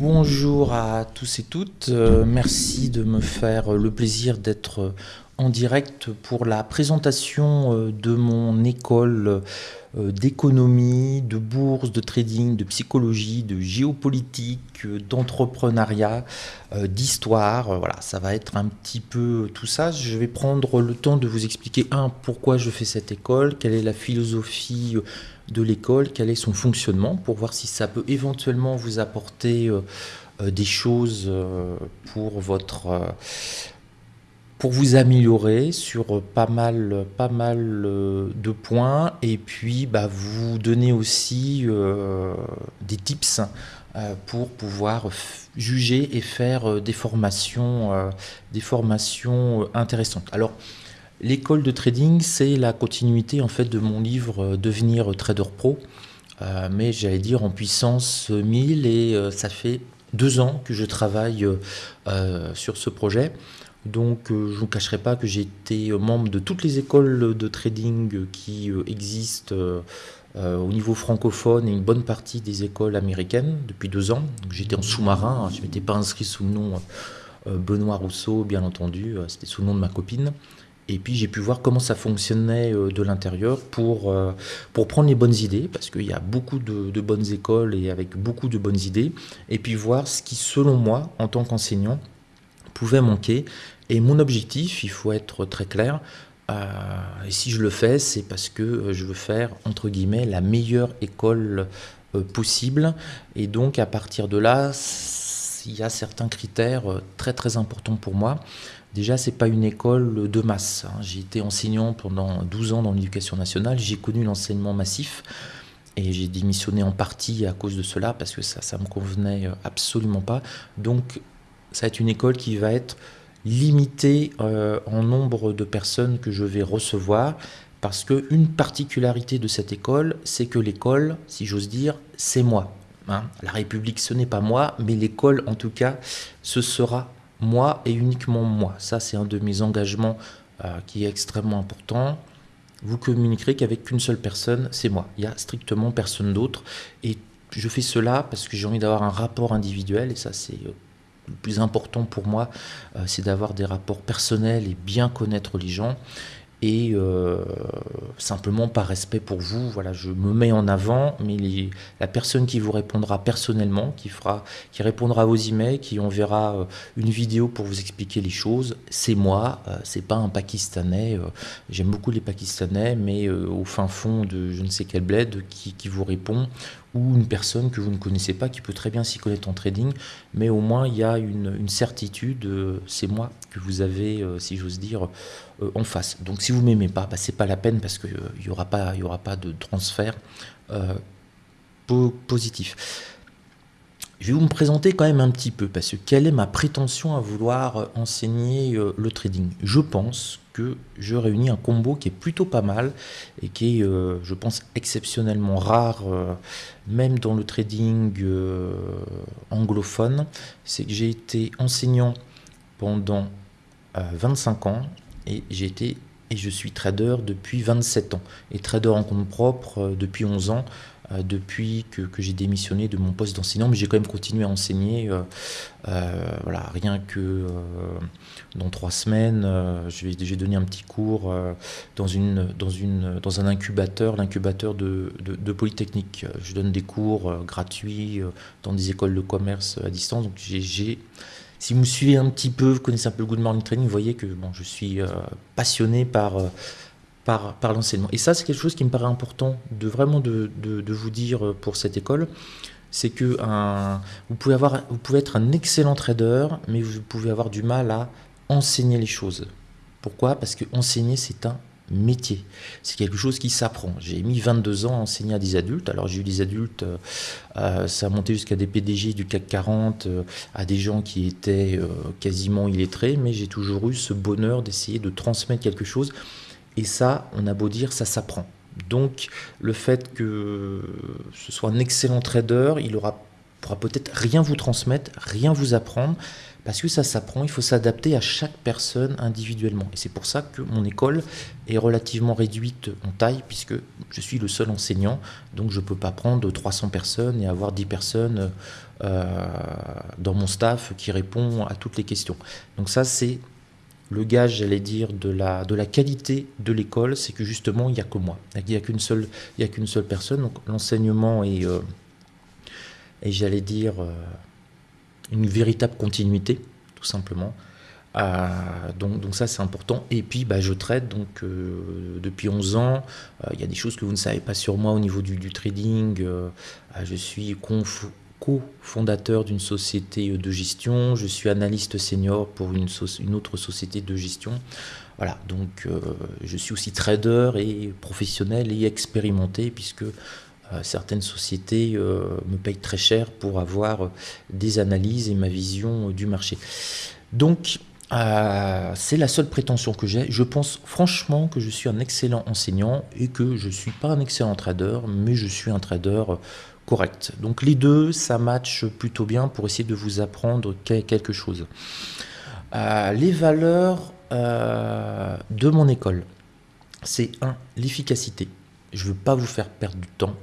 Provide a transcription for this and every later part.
Bonjour à tous et toutes, euh, merci de me faire le plaisir d'être en direct pour la présentation euh, de mon école euh, d'économie, de bourse, de trading, de psychologie, de géopolitique, d'entrepreneuriat, d'histoire. Voilà, ça va être un petit peu tout ça. Je vais prendre le temps de vous expliquer, un, pourquoi je fais cette école, quelle est la philosophie de l'école, quel est son fonctionnement, pour voir si ça peut éventuellement vous apporter euh, euh, des choses euh, pour votre pour vous améliorer sur pas mal, de points et puis bah, vous donner aussi des tips pour pouvoir juger et faire des formations, des formations intéressantes. Alors, L'école de trading, c'est la continuité en fait de mon livre euh, Devenir trader pro, euh, mais j'allais dire en puissance 1000 et euh, ça fait deux ans que je travaille sur ce projet. Donc je ne vous cacherai pas que j'ai été membre de toutes les écoles de trading qui existent au niveau francophone et une bonne partie des écoles américaines depuis deux ans. J'étais en sous-marin, hein, je ne m'étais pas inscrit sous le nom Benoît Rousseau, bien entendu, c'était sous le nom de ma copine. Et puis j'ai pu voir comment ça fonctionnait euh, de l'intérieur pour, euh, pour prendre les bonnes idées, parce qu'il y a beaucoup de, bonnes écoles et avec beaucoup de bonnes idées, et puis voir ce qui, selon moi, en tant qu'enseignant, pouvait manquer. Et mon objectif, il faut être très clair, euh, et si je le fais, c'est parce que je veux faire, entre guillemets, la meilleure école possible. Et donc à partir de là, il y a certains critères très très importants pour moi. Déjà, c'est pas une école de masse. Hein. J'ai été enseignant pendant 12 ans dans l'éducation nationale. J'ai connu l'enseignement massif et j'ai démissionné en partie à cause de cela parce que ça, ça me convenait euh, absolument pas. Donc, ça va être une école qui va être limitée euh, en nombre de personnes que je vais recevoir parce qu'une particularité de cette école, c'est que l'école, si j'ose dire, c'est moi. Hein. La République, ce n'est pas moi, mais l'école, en tout cas, ce sera moi et uniquement moi. Ça, c'est un de mes engagements euh, qui est extrêmement important. Vous communiquerez qu'avec qu'une seule personne, c'est moi. Il n'y a strictement personne d'autre. Et je fais cela parce que j'ai envie d'avoir un rapport individuel, et ça, c'est euh, le plus important pour moi, euh, c'est d'avoir des rapports personnels et bien connaître les gens et euh, simplement par respect pour vous, voilà, je me mets en avant, mais la personne qui vous répondra personnellement, qui fera, qui répondra à vos emails, qui enverra euh, une vidéo pour vous expliquer les choses, c'est moi, euh, c'est pas un Pakistanais. J'aime beaucoup les Pakistanais, mais au fin fond de je ne sais quel bled qui, qui vous répond ou une personne que vous ne connaissez pas qui peut très bien s'y connaître en trading, mais au moins il y a une, certitude, c'est moi que vous avez, si j'ose dire, euh, en face. Donc si vous m'aimez pas, bah, c'est pas la peine parce qu'il n'y aura, pas, aura pas de transfert positif. Je vais vous me présenter quand même un petit peu, parce que quelle est ma prétention à vouloir enseigner le trading? Je pense je réunis un combo qui est plutôt pas mal et qui est, euh, je pense, exceptionnellement rare, euh, même dans le trading euh, anglophone. C'est que j'ai été enseignant pendant 25 ans et j'ai été et je suis trader depuis 27 ans et trader en compte propre depuis 11 ans euh, depuis que, j'ai démissionné de mon poste d'enseignant, mais j'ai quand même continué à enseigner. Euh, euh, voilà, rien que dans trois semaines, je vais, donner un petit cours dans, une, dans, une, dans un incubateur, l'incubateur de, de, Polytechnique. Je donne des cours gratuits dans des écoles de commerce à distance. Donc j'ai si vous me suivez un petit peu, vous connaissez un peu le Good Morning Training, vous voyez que bon, je suis passionné par, par, l'enseignement. Et ça, c'est quelque chose qui me paraît important de vraiment de, vous dire pour cette école. C'est que vous, pouvez avoir, vous pouvez être un excellent trader, mais vous pouvez avoir du mal à enseigner les choses. Pourquoi? Parce que enseigner, c'est un métier. C'est quelque chose qui s'apprend. J'ai mis 22 ans à enseigner à des adultes. Alors j'ai eu des adultes, euh, ça a monté jusqu'à des PDG du CAC 40, euh, à des gens qui étaient euh, quasiment illettrés, mais j'ai toujours eu ce bonheur d'essayer de transmettre quelque chose et ça, on a beau dire, ça s'apprend. Donc, le fait que ce soit un excellent trader, il aura pourra peut-être rien vous transmettre, rien vous apprendre, parce que ça s'apprend, il faut s'adapter à chaque personne individuellement. Et c'est pour ça que mon école est relativement réduite en taille, puisque je suis le seul enseignant, donc je ne peux pas prendre 300 personnes et avoir 10 personnes euh, dans mon staff qui répond à toutes les questions. Donc ça, c'est le gage, j'allais dire, de la, de la qualité de l'école, c'est que justement, il n'y a que moi. Il n'y a qu'une seule, seule personne. Donc l'enseignement est, euh, j'allais dire, euh, une véritable continuité, tout simplement. Euh, donc, donc, ça c'est important. Et puis bah, je traite donc depuis 11 ans. Il y a des choses que vous ne savez pas sur moi au niveau du, trading. je suis co-fondateur d'une société de gestion, je suis analyste senior pour une, une autre société de gestion. Voilà, donc euh, je suis aussi trader et professionnel et expérimenté puisque euh, certaines sociétés euh, me payent très cher pour avoir des analyses et ma vision du marché. Donc c'est la seule prétention que j'ai. Je pense franchement que je suis un excellent enseignant et que je ne suis pas un excellent trader, mais je suis un trader correct. Donc les deux, ça match plutôt bien pour essayer de vous apprendre quelque chose. Euh, les valeurs euh, de mon école, c'est un, l'efficacité. Je ne veux pas vous faire perdre du temps.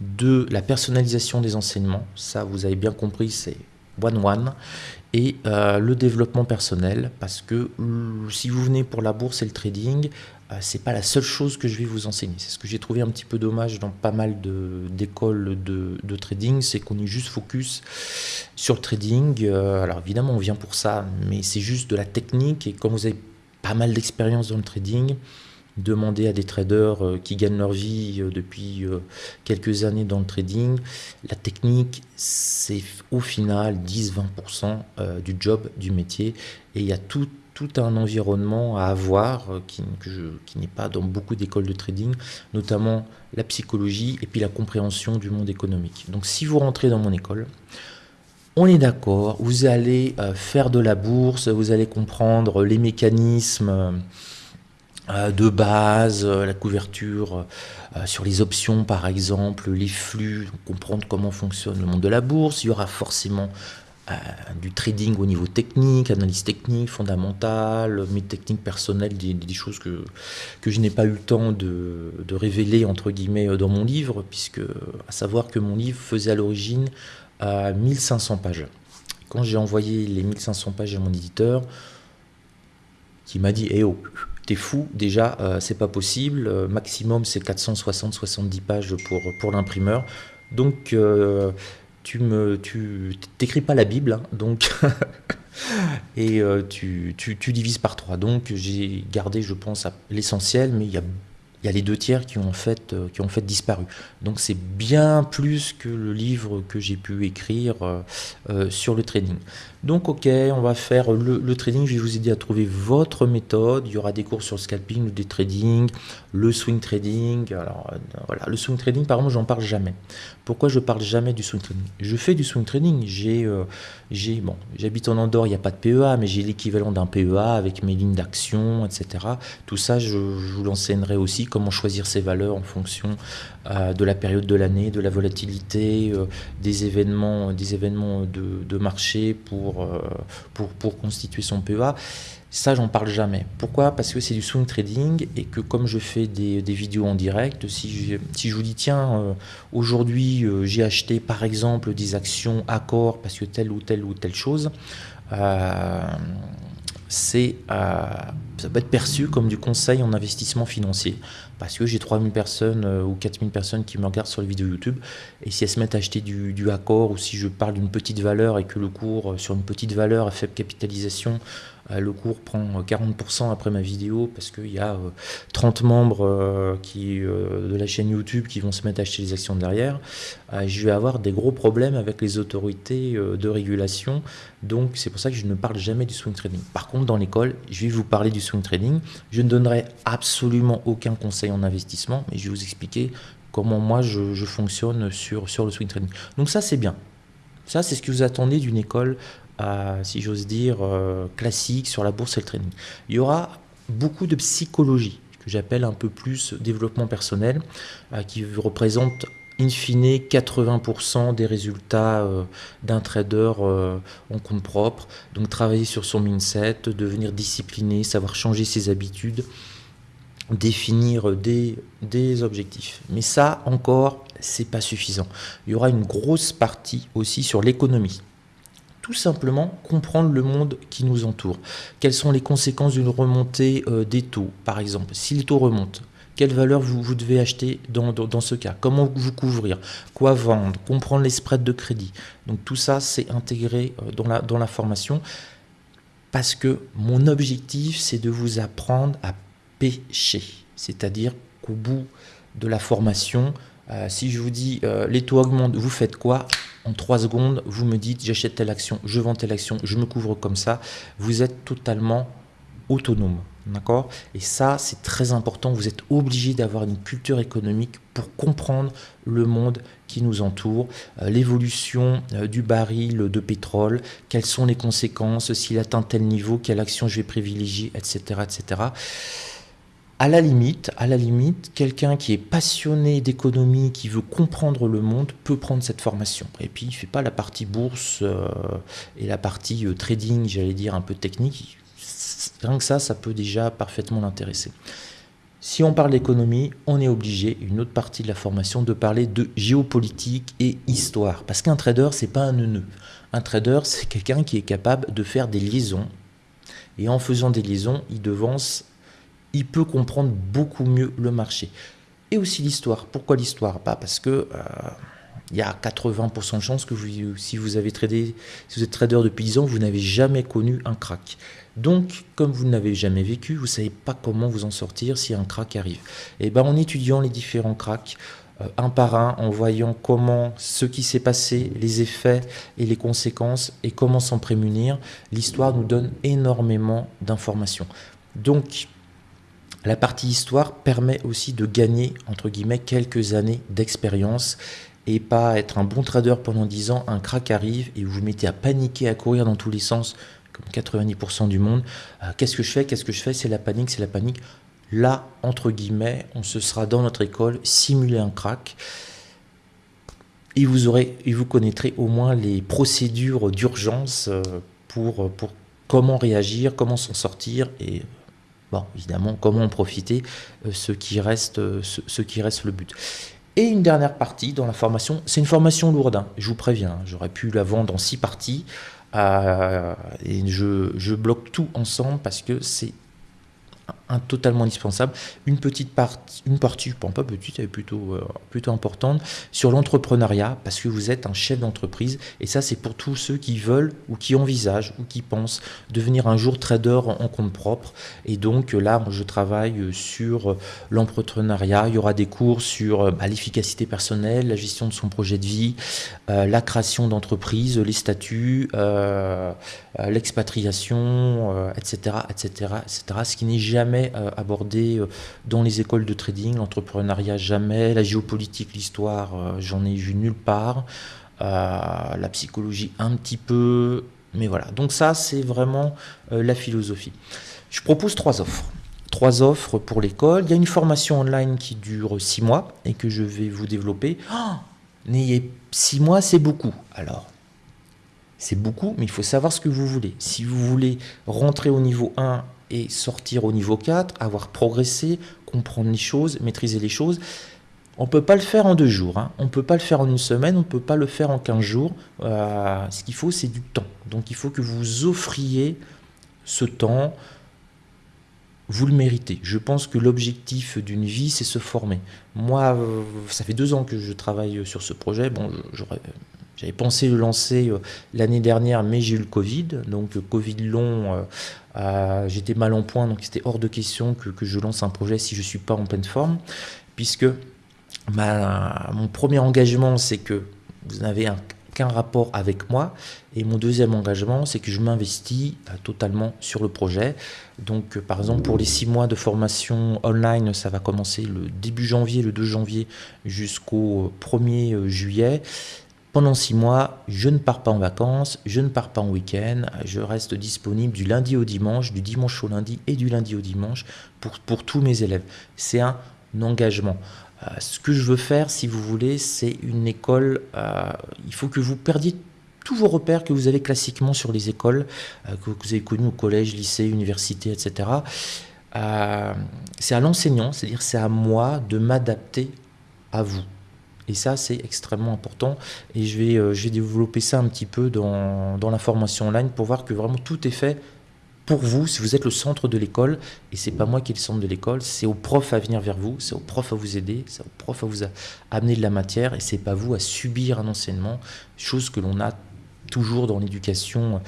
Deux, la personnalisation des enseignements. Ça, vous avez bien compris, c'est one-one. Et euh, le développement personnel, parce que si vous venez pour la bourse et le trading, euh, c'est pas la seule chose que je vais vous enseigner. C'est ce que j'ai trouvé un petit peu dommage dans pas mal d'écoles de, trading, c'est qu'on est juste focus sur le trading. Euh, alors évidemment, on vient pour ça, mais c'est juste de la technique. Et comme vous avez pas mal d'expérience dans le trading, demandez à des traders euh, qui gagnent leur vie depuis quelques années dans le trading, la technique, c'est au final 10-20% du job, du métier. Et il y a tout tout un environnement à avoir euh, qui, qui n'est pas dans beaucoup d'écoles de trading, notamment la psychologie et puis la compréhension du monde économique. Donc si vous rentrez dans mon école, on est d'accord, vous allez euh, faire de la bourse, vous allez comprendre les mécanismes euh, de base, la couverture sur les options par exemple, les flux, comprendre comment fonctionne le monde de la bourse. Il y aura forcément euh, du trading au niveau technique, analyse technique, fondamentale, mes techniques personnelles, des, choses que, je n'ai pas eu le temps de, de, révéler entre guillemets dans mon livre, puisque à savoir que mon livre faisait à l'origine à 1500 pages. Quand j'ai envoyé les 1500 pages à mon éditeur, qui m'a dit Eh oh, t'es fou, déjà, euh, c'est pas possible, euh, maximum c'est 460-70 pages pour, pour l'imprimeur. Donc, tu me tu t'écris pas la Bible, hein, donc et euh, tu, tu, tu, divises par trois. Donc j'ai gardé, je pense, l'essentiel, mais il y a il y a les deux tiers qui ont en fait, euh, qui ont fait disparu. Donc c'est bien plus que le livre que j'ai pu écrire euh, euh, sur le trading. Donc ok, on va faire le, trading, je vais vous aider à trouver votre méthode. Il y aura des cours sur le scalping, le trading, le swing trading. Alors voilà, le swing trading par exemple, j'en parle jamais. Pourquoi je parle jamais du swing trading? Je fais du swing trading, j'ai, j'ai bon, j'habite en Andorre, il n'y a pas de PEA, mais j'ai l'équivalent d'un PEA avec mes lignes d'action, etc. Tout ça, je, vous l'enseignerai aussi comment choisir ses valeurs en fonction euh, de la période de l'année, de la volatilité, euh, des événements, des événements de, marché pour, euh, pour, pour, constituer son PEA. Ça, j'en parle jamais. Pourquoi? Parce que c'est du swing trading et que comme je fais des, des vidéos en direct, si je, si je vous dis, tiens, aujourd'hui, j'ai acheté par exemple des actions accord parce que telle ou telle ou telle chose, ça peut être perçu comme du conseil en investissement financier. Parce que j'ai 3000 personnes euh, ou 4000 personnes qui me regardent sur les vidéos YouTube. Et si elles se mettent à acheter du, du accord ou si je parle d'une petite valeur et que le cours euh, sur une petite valeur à faible capitalisation le cours prend 40% après ma vidéo parce qu'il y a 30 membres qui, de la chaîne YouTube qui vont se mettre à acheter les actions derrière. Je vais avoir des gros problèmes avec les autorités de régulation. Donc c'est pour ça que je ne parle jamais du swing trading. Par contre, dans l'école, je vais vous parler du swing trading. Je ne donnerai absolument aucun conseil en investissement, mais je vais vous expliquer comment moi je, fonctionne sur, sur le swing trading. Donc ça, c'est bien. Ça, c'est ce que vous attendez d'une école, si j'ose dire, euh, classique sur la bourse et le trading. Il y aura beaucoup de psychologie, que j'appelle un peu plus développement personnel, euh, qui représente in fine, 80% des résultats euh, d'un trader en compte propre. Donc travailler sur son mindset, devenir discipliné, savoir changer ses habitudes, définir des, des objectifs. Mais ça encore, c'est pas suffisant. Il y aura une grosse partie aussi sur l'économie tout simplement comprendre le monde qui nous entoure. Quelles sont les conséquences d'une remontée euh, des taux, par exemple? Si les taux remontent, quelle valeur vous, devez acheter dans, dans, ce cas? Comment vous couvrir? Quoi vendre? Comprendre les spreads de crédit. Donc tout ça, c'est intégré euh, dans la, dans la formation parce que mon objectif, c'est de vous apprendre à pêcher. C'est-à-dire qu'au bout de la formation, euh, si je vous dis les taux augmentent, vous faites quoi? En trois secondes, vous me dites j'achète telle action, je vends telle action, je me couvre comme ça. Vous êtes totalement autonome. D'accord? Et ça, c'est très important. Vous êtes obligé d'avoir une culture économique pour comprendre le monde qui nous entoure, euh, l'évolution euh, du baril de pétrole, quelles sont les conséquences, s'il atteint tel niveau, quelle action je vais privilégier, etc. etc à la limite, à la limite, quelqu'un qui est passionné d'économie, qui veut comprendre le monde, peut prendre cette formation. Et puis, il ne fait pas la partie bourse euh, et la partie euh, trading, j'allais dire, un peu technique. Rien que ça, ça peut déjà parfaitement l'intéresser. Si on parle d'économie, on est obligé, une autre partie de la formation, de parler de géopolitique et histoire. Parce qu'un trader, c'est pas un neuneu. Un trader, c'est quelqu'un qui est capable de faire des liaisons. Et en faisant des liaisons, il devance il peut comprendre beaucoup mieux le marché. Et aussi l'histoire. Pourquoi l'histoire? Pas Parce que euh, il y a 80% de chances que si vous avez tradé, si vous êtes trader depuis 10 ans, vous n'avez jamais connu un crack. Donc, comme vous n'avez jamais vécu, vous ne savez pas comment vous en sortir si un crack arrive. Et ben, en étudiant les différents cracks, euh, un par un, en voyant comment ce qui s'est passé, les effets et les conséquences, et comment s'en prémunir, l'histoire nous donne énormément d'informations. Donc, la partie histoire permet aussi de gagner, quelques années d'expérience et pas être un bon trader pendant 10 ans, un crack arrive et vous vous mettez à paniquer, à courir dans tous les sens, comme 90% du monde. Euh, qu'est-ce que je fais? Qu'est-ce que je fais? C'est la panique, c'est la panique. Là, entre guillemets, on se sera dans notre école simuler un crack et vous, aurez, et vous connaîtrez au moins les procédures d'urgence euh, pour, pour comment réagir, comment s'en sortir et Bon, évidemment, comment en profiter, euh, ce, qui reste, euh, ce, qui reste le but. Et une dernière partie dans la formation, c'est une formation lourde, hein. je vous préviens, hein. j'aurais pu la vendre en six parties, euh, et je, je bloque tout ensemble parce que c'est un totalement indispensable. Une petite partie, une partie, pas petite, elle est plutôt, euh, plutôt importante, sur l'entrepreneuriat, parce que vous êtes un chef d'entreprise, et ça c'est pour tous ceux qui veulent ou qui envisagent ou qui pensent devenir un jour trader en, compte propre. Et donc là, je travaille sur l'entrepreneuriat, il y aura des cours sur bah, l'efficacité personnelle, la gestion de son projet de vie, euh, la création d'entreprise, les statuts, euh, l'expatriation, etc., etc., etc., ce qui n'est jamais euh, abordé euh, dans les écoles de trading, l'entrepreneuriat jamais, la géopolitique, l'histoire, euh, j'en ai vu nulle part, la psychologie un petit peu, mais voilà. Donc ça, c'est vraiment la philosophie. Je propose trois offres. Trois offres pour l'école. Il y a une formation online qui dure six mois et que je vais vous développer. Oh, six mois, c'est beaucoup. Alors, c'est beaucoup, mais il faut savoir ce que vous voulez. Si vous voulez rentrer au niveau 1 et sortir au niveau 4, avoir progressé, comprendre les choses, maîtriser les choses. On ne peut pas le faire en deux jours, hein. on ne peut pas le faire en une semaine, on ne peut pas le faire en 15 jours. Euh, ce qu'il faut, c'est du temps. Donc il faut que vous offriez ce temps, vous le méritez. Je pense que l'objectif d'une vie, c'est se former. Moi, ça fait deux ans que je travaille sur ce projet. Bon, j'avais pensé le lancer euh, l'année dernière, mais j'ai eu le Covid. Donc, Covid long, euh, j'étais mal en point, donc c'était hors de question que, je lance un projet si je ne suis pas en pleine forme, puisque mon premier engagement, c'est que vous n'avez qu'un rapport avec moi, et mon deuxième engagement, c'est que je m'investis euh, totalement sur le projet. Donc, par exemple, pour les six mois de formation online, ça va commencer le début janvier, le 2 janvier, jusqu'au 1er juillet. Pendant six mois, je ne pars pas en vacances, je ne pars pas en week-end, je reste disponible du lundi au dimanche, du dimanche au lundi et du lundi au dimanche pour, pour tous mes élèves. C'est un engagement. ce que je veux faire, si vous voulez, c'est une école, il faut que vous perdiez tous vos repères que vous avez classiquement sur les écoles, que vous avez connues au collège, lycée, université, etc. c'est à l'enseignant, c'est-à-dire c'est à moi de m'adapter à vous. Et ça, c'est extrêmement important. Et je vais, euh, développer ça un petit peu dans, dans, la formation online pour voir que vraiment tout est fait pour vous, si vous êtes le centre de l'école, et c'est pas moi qui est le centre de l'école, c'est au prof à venir vers vous, c'est au prof à vous aider, c'est au prof à vous amener de la matière, et c'est pas vous à subir un enseignement, chose que l'on a toujours dans l'éducation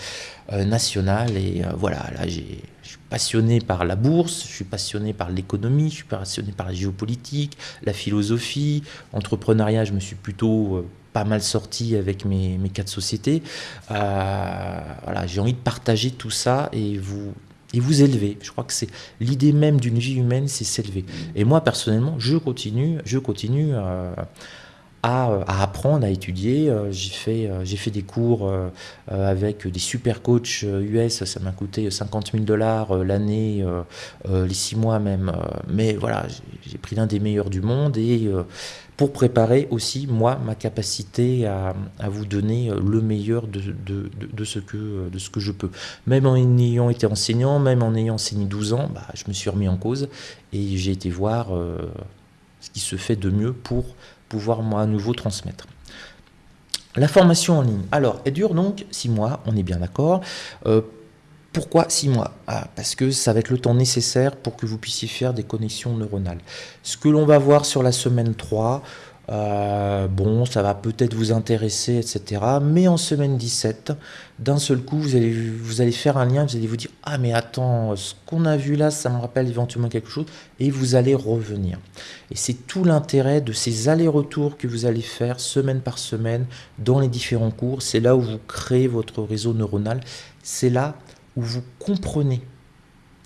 euh, nationale. Et euh, voilà, là, je suis passionné par la bourse, je suis passionné par l'économie, je suis passionné par la géopolitique, la philosophie, entrepreneuriat, je me suis plutôt euh, pas mal sorti avec mes, mes quatre sociétés. voilà, j'ai envie de partager tout ça et vous et vous élever. Je crois que c'est l'idée même d'une vie humaine, c'est s'élever. Et moi personnellement, je continue, je continue à, apprendre, à étudier. Euh, j'ai fait, euh, fait des cours euh, avec des super coachs US, ça m'a coûté 50 000 dollars l'année, les six mois même. mais voilà, j'ai pris l'un des meilleurs du monde et pour préparer aussi, moi, ma capacité à, vous donner le meilleur de, ce que, de ce que je peux. Même en ayant été enseignant, même en ayant enseigné 12 ans, bah, je me suis remis en cause et j'ai été voir ce qui se fait de mieux pour pouvoir à nouveau transmettre. La formation en ligne, alors elle dure donc six mois, on est bien d'accord. Euh, pourquoi six mois? Ah, Parce que ça va être le temps nécessaire pour que vous puissiez faire des connexions neuronales. Ce que l'on va voir sur la semaine 3, euh, bon, ça va peut-être vous intéresser, etc. Mais en semaine 17, d'un seul coup, vous allez, vous allez faire un lien, vous allez vous dire Ah, mais attends, ce qu'on a vu là, ça me rappelle éventuellement quelque chose, et vous allez revenir. Et c'est tout l'intérêt de ces allers-retours que vous allez faire semaine par semaine dans les différents cours. C'est là où vous créez votre réseau neuronal. C'est là où vous comprenez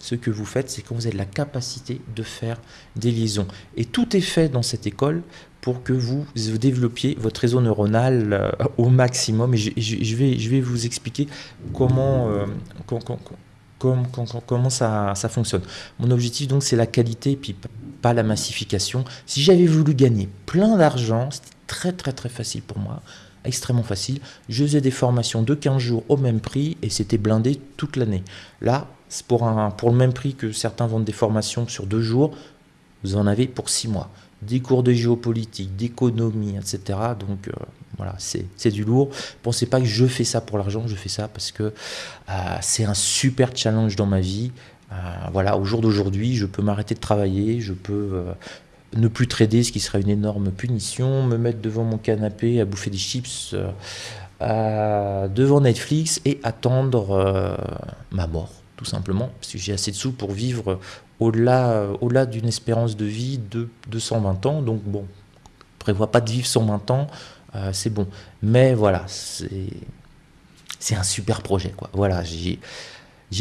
ce que vous faites, c'est quand vous avez la capacité de faire des liaisons. Et tout est fait dans cette école pour que vous développiez votre réseau neuronal euh, au maximum. Et je, vais, vous expliquer comment, euh, ça, fonctionne. Mon objectif, donc, c'est la qualité et pas la massification. Si j'avais voulu gagner plein d'argent, c'était très, très, très facile pour moi extrêmement facile. Je faisais des formations de 15 jours au même prix et c'était blindé toute l'année. Là, pour, un, pour le même prix que certains vendent des formations sur deux jours, vous en avez pour six mois. Des cours de géopolitique, d'économie, etc. Donc euh, voilà, c'est du lourd. Pensez pas que je fais ça pour l'argent, je fais ça parce que euh, c'est un super challenge dans ma vie. Euh, voilà, au jour d'aujourd'hui, je peux m'arrêter de travailler, je peux ne plus trader, ce qui serait une énorme punition, me mettre devant mon canapé à bouffer des chips devant Netflix et attendre ma mort tout simplement, parce que j'ai assez de sous pour vivre au-delà au d'une espérance de vie de 220 ans. Donc bon, prévoit pas de vivre 120 ans, euh, c'est bon. Mais voilà, c'est un super projet. Quoi. Voilà, j'ai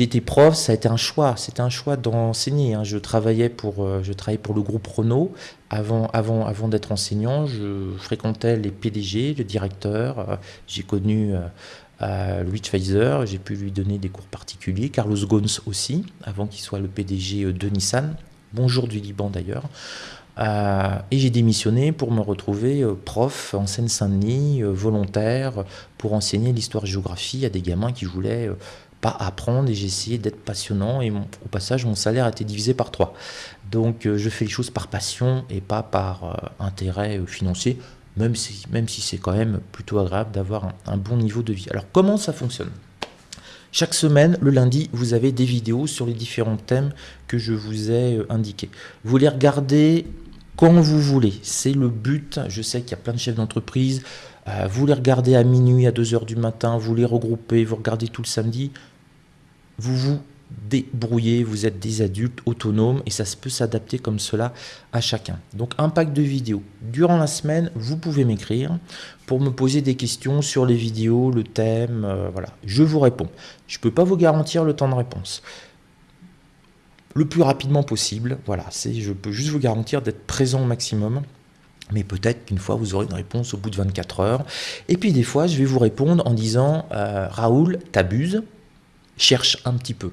été prof, ça a été un choix. C'était un choix d'enseigner. Hein. Je travaillais pour, euh, je travaillais pour le groupe Renault avant, avant, avant d'être enseignant. Je fréquentais les PDG, le directeur. Euh, j'ai connu Louis Pfizer, j'ai pu lui donner des cours particuliers, Carlos Ghosn aussi, avant qu'il soit le PDG euh, de Nissan, bonjour du Liban d'ailleurs. Euh, et j'ai démissionné pour me retrouver euh, prof en Seine-Saint-Denis, volontaire, pour enseigner l'histoire-géographie à des gamins qui voulaient pas apprendre. Et j'ai essayé d'être passionnant et au passage mon salaire a été divisé par trois. Donc je fais les choses par passion et pas par intérêt financier même si, c'est quand même plutôt agréable d'avoir un, bon niveau de vie. Alors comment ça fonctionne? Chaque semaine, le lundi, vous avez des vidéos sur les différents thèmes que je vous ai euh, indiqués. Vous les regardez quand vous voulez. C'est le but. Je sais qu'il y a plein de chefs d'entreprise. Euh, vous les regardez à minuit, à 2h du matin. Vous les regroupez. Vous regardez tout le samedi. Vous vous débrouiller, vous êtes des adultes autonomes et ça peut s'adapter comme cela à chacun. Donc un pack de vidéos. Durant la semaine, vous pouvez m'écrire pour me poser des questions sur les vidéos, le thème, euh, voilà. Je vous réponds. Je ne peux pas vous garantir le temps de réponse. Le plus rapidement possible, voilà, je peux juste vous garantir d'être présent au maximum. Mais peut-être qu'une fois, vous aurez une réponse au bout de 24 heures. Et puis des fois, je vais vous répondre en disant euh, Raoul, t'abuses, cherche un petit peu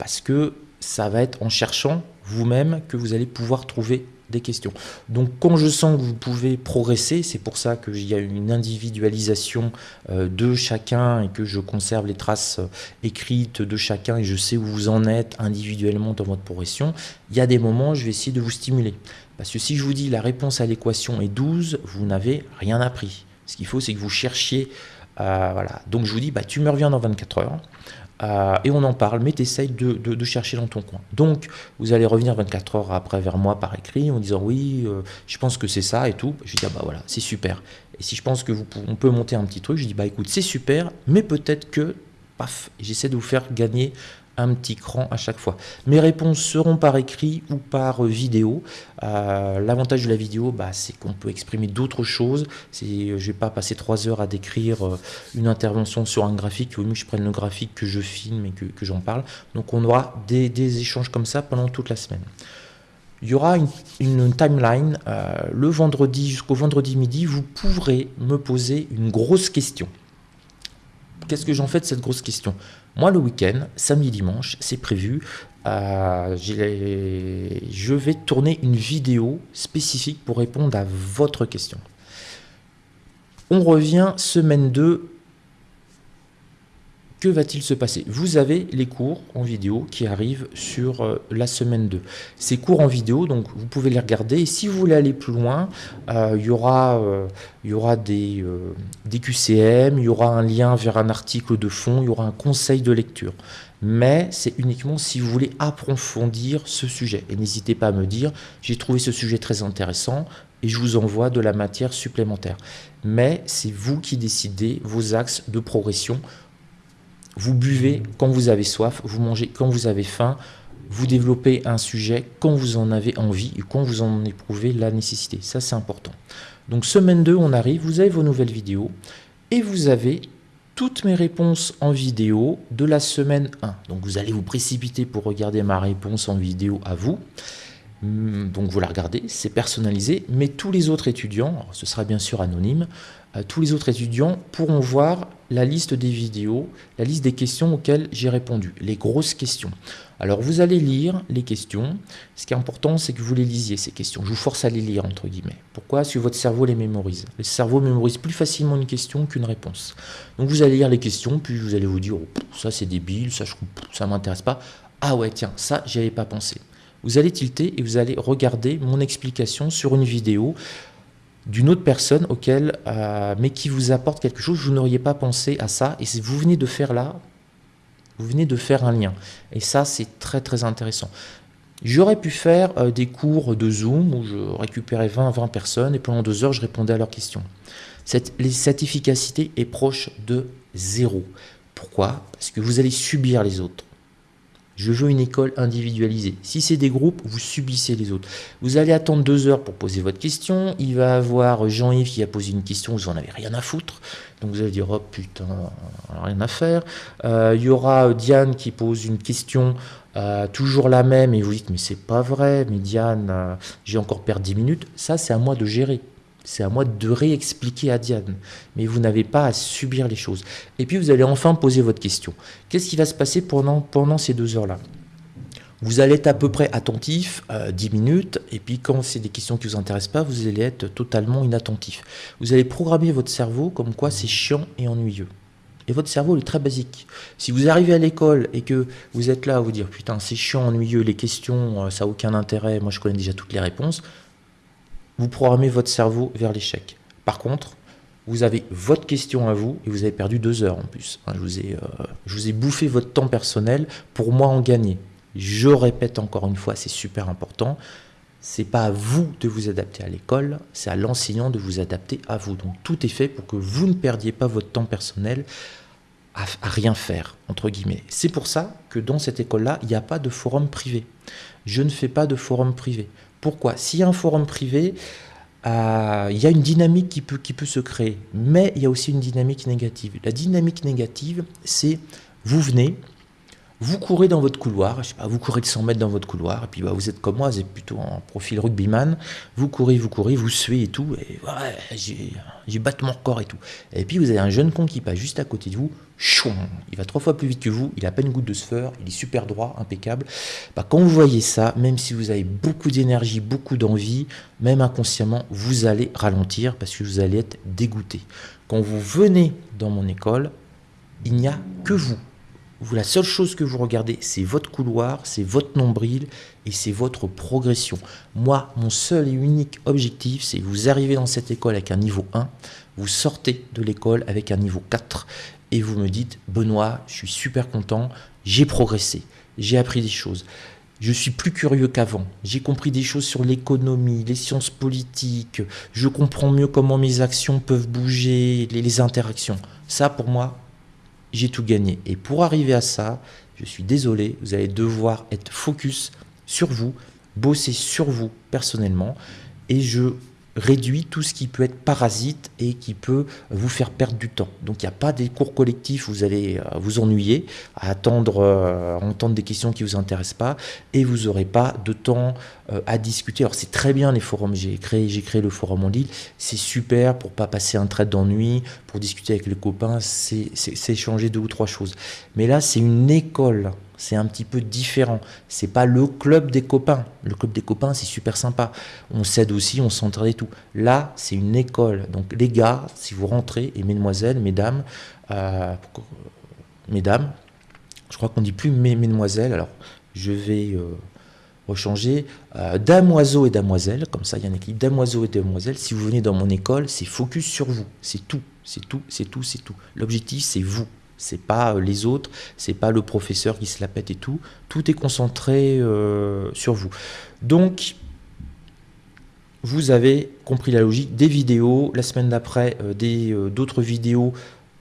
parce que ça va être en cherchant vous-même que vous allez pouvoir trouver des questions. Donc quand je sens que vous pouvez progresser, c'est pour ça qu'il y a une individualisation euh, de chacun et que je conserve les traces euh, écrites de chacun et je sais où vous en êtes individuellement dans votre progression, il y a des moments où je vais essayer de vous stimuler. Parce que si je vous dis la réponse à l'équation est 12, vous n'avez rien appris. Ce qu'il faut, c'est que vous cherchiez voilà. Donc je vous dis, bah, tu me reviens dans 24 heures. Euh, et on en parle, mais tu de, chercher dans ton coin. Donc, vous allez revenir 24 heures après vers moi par écrit en disant oui, euh, je pense que c'est ça et tout. Je dis ah bah voilà, c'est super. Et si je pense que on peut monter un petit truc, je dis bah écoute, c'est super, mais peut-être que, paf, j'essaie de vous faire gagner un petit cran à chaque fois. Mes réponses seront par écrit ou par vidéo. Euh, l'avantage de la vidéo, bah, c'est qu'on peut exprimer d'autres choses. Je ne vais pas passer trois heures à décrire euh, une intervention sur un graphique. Il vaut mieux que je prenne le graphique que je filme et que, j'en parle. Donc on aura des, échanges comme ça pendant toute la semaine. Il y aura une, timeline. Euh, le vendredi jusqu'au vendredi midi, vous pourrez me poser une grosse question. Qu'est-ce que j'en fais de cette grosse question? Moi, le week-end, samedi, dimanche, c'est prévu. Euh, je vais tourner une vidéo spécifique pour répondre à votre question. On revient semaine 2 que va-t-il se passer? Vous avez les cours en vidéo qui arrivent sur euh, la semaine 2. Ces cours en vidéo, donc vous pouvez les regarder. Et si vous voulez aller plus loin, euh, il, y aura, euh, il y aura des, des QCM, il y aura un lien vers un article de fond, il y aura un conseil de lecture. Mais c'est uniquement si vous voulez approfondir ce sujet. Et n'hésitez pas à me dire, j'ai trouvé ce sujet très intéressant, et je vous envoie de la matière supplémentaire. Mais c'est vous qui décidez vos axes de progression vous buvez quand vous avez soif, vous mangez quand vous avez faim, vous développez un sujet quand vous en avez envie et quand vous en éprouvez la nécessité. Ça, c'est important. Donc, semaine 2, on arrive, vous avez vos nouvelles vidéos et vous avez toutes mes réponses en vidéo de la semaine 1. Donc, vous allez vous précipiter pour regarder ma réponse en vidéo à vous. Hmm, donc, vous la regardez, c'est personnalisé, mais tous les autres étudiants, ce sera bien sûr anonyme, tous les autres étudiants pourront voir la liste des vidéos, la liste des questions auxquelles j'ai répondu, les grosses questions. Alors vous allez lire les questions. Ce qui est important, c'est que vous les lisiez, ces questions. Je vous force à les lire, entre guillemets. Pourquoi? Parce que votre cerveau les mémorise. Le cerveau mémorise plus facilement une question qu'une réponse. Donc vous allez lire les questions, puis vous allez vous dire, oh, ça c'est débile, ça ne m'intéresse pas. Ah ouais, tiens, ça, j'y avais pas pensé. Vous allez tilter et vous allez regarder mon explication sur une vidéo d'une autre personne auquel, euh, mais qui vous apporte quelque chose, vous n'auriez pas pensé à ça, et vous venez de faire là, vous venez de faire un lien. Et ça, c'est très très intéressant. J'aurais pu faire euh, des cours de Zoom où je récupérais 20-20 personnes et pendant deux heures, je répondais à leurs questions. Cette, cette efficacité est proche de zéro. Pourquoi? Parce que vous allez subir les autres. Je veux une école individualisée. Si c'est des groupes, vous subissez les autres. Vous allez attendre deux heures pour poser votre question. Il va avoir Jean-Yves qui a posé une question, vous n'en avez rien à foutre. Donc vous allez dire, oh putain, rien à faire. Euh, il y aura Diane qui pose une question, euh, toujours la même, et vous dites, mais c'est pas vrai, mais Diane, euh, j'ai encore perdu 10 minutes. Ça, c'est à moi de gérer. C'est à moi de réexpliquer à Diane. Mais vous n'avez pas à subir les choses. Et puis vous allez enfin poser votre question. Qu'est-ce qui va se passer pendant, ces deux heures-là? Vous allez être à peu près attentif euh, 10 minutes, et puis quand c'est des questions qui ne vous intéressent pas, vous allez être totalement inattentif. Vous allez programmer votre cerveau comme quoi c'est chiant et ennuyeux. Et votre cerveau est très basique. Si vous arrivez à l'école et que vous êtes là à vous dire putain c'est chiant, ennuyeux, les questions, euh, ça n'a aucun intérêt, moi je connais déjà toutes les réponses, vous programmez votre cerveau vers l'échec. Par contre, vous avez votre question à vous et vous avez perdu deux heures en plus. je, vous ai, euh, je vous ai bouffé votre temps personnel pour moi en gagner. Je répète encore une fois, c'est super important. C'est pas à vous de vous adapter à l'école, c'est à l'enseignant de vous adapter à vous. Donc tout est fait pour que vous ne perdiez pas votre temps personnel à, à rien faire, entre guillemets. C'est pour ça que dans cette école-là, il n'y a pas de forum privé. Je ne fais pas de forum privé. Pourquoi? S'il y a un forum privé, euh, il y a une dynamique qui peut, qui peut se créer, mais il y a aussi une dynamique négative. La dynamique négative, c'est vous venez, Vous courez dans votre couloir, je sais pas, vous courez de 100 mètres dans votre couloir, et puis bah, vous êtes comme moi, vous êtes plutôt en profil rugbyman, vous courez, vous courez, vous suez et tout, et ouais, j'ai battu mon corps et tout. Et puis vous avez un jeune con qui passe juste à côté de vous, chouin, il va trois fois plus vite que vous, il a pas une goutte de sueur, il est super droit, impeccable. Bah, quand vous voyez ça, même si vous avez beaucoup d'énergie, beaucoup d'envie, même inconsciemment, vous allez ralentir parce que vous allez être dégoûté. Quand vous venez dans mon école, il n'y a que vous la seule chose que vous regardez, c'est votre couloir, c'est votre nombril et c'est votre progression. Moi, mon seul et unique objectif, c'est vous arrivez dans cette école avec un niveau 1, vous sortez de l'école avec un niveau 4 et vous me dites, Benoît, je suis super content, j'ai progressé, j'ai appris des choses. Je suis plus curieux qu'avant. J'ai compris des choses sur l'économie, les sciences politiques. Je comprends mieux comment mes actions peuvent bouger, les interactions. Ça, pour moi, j'ai tout gagné. Et pour arriver à ça, je suis désolé, vous allez devoir être focus sur vous, bosser sur vous personnellement. Et je réduit tout ce qui peut être parasite et qui peut vous faire perdre du temps. Donc il n'y a pas des cours collectifs vous allez euh, vous ennuyer à attendre, euh, entendre des questions qui ne vous intéressent pas et vous n'aurez pas de temps euh, à discuter. Alors c'est très bien les forums, j'ai créé, j'ai créé le forum en ligne, c'est super pour pas passer un trait d'ennui, pour discuter avec les copains, c'est échanger deux ou trois choses. Mais là c'est une école c'est un petit peu différent. C'est pas le club des copains. Le club des copains, c'est super sympa. On s'aide aussi, on s'entraide et tout. Là, c'est une école. Donc les gars, si vous rentrez, et mesdemoiselles, mesdames, euh, mesdames, je crois qu'on dit plus mesdemoiselles, alors je vais euh, rechanger. Euh, damoiseaux et damoiselles, comme ça il y a un équilibre. Damoiseaux et damoiselles, si vous venez dans mon école, c'est focus sur vous. C'est tout, c'est tout, c'est tout, c'est tout. L'objectif, c'est vous. C'est pas euh, les autres, c'est pas le professeur qui se la pète et tout. Tout est concentré euh, sur vous. Donc, vous avez compris la logique. Des vidéos, la semaine d'après, euh, d'autres vidéos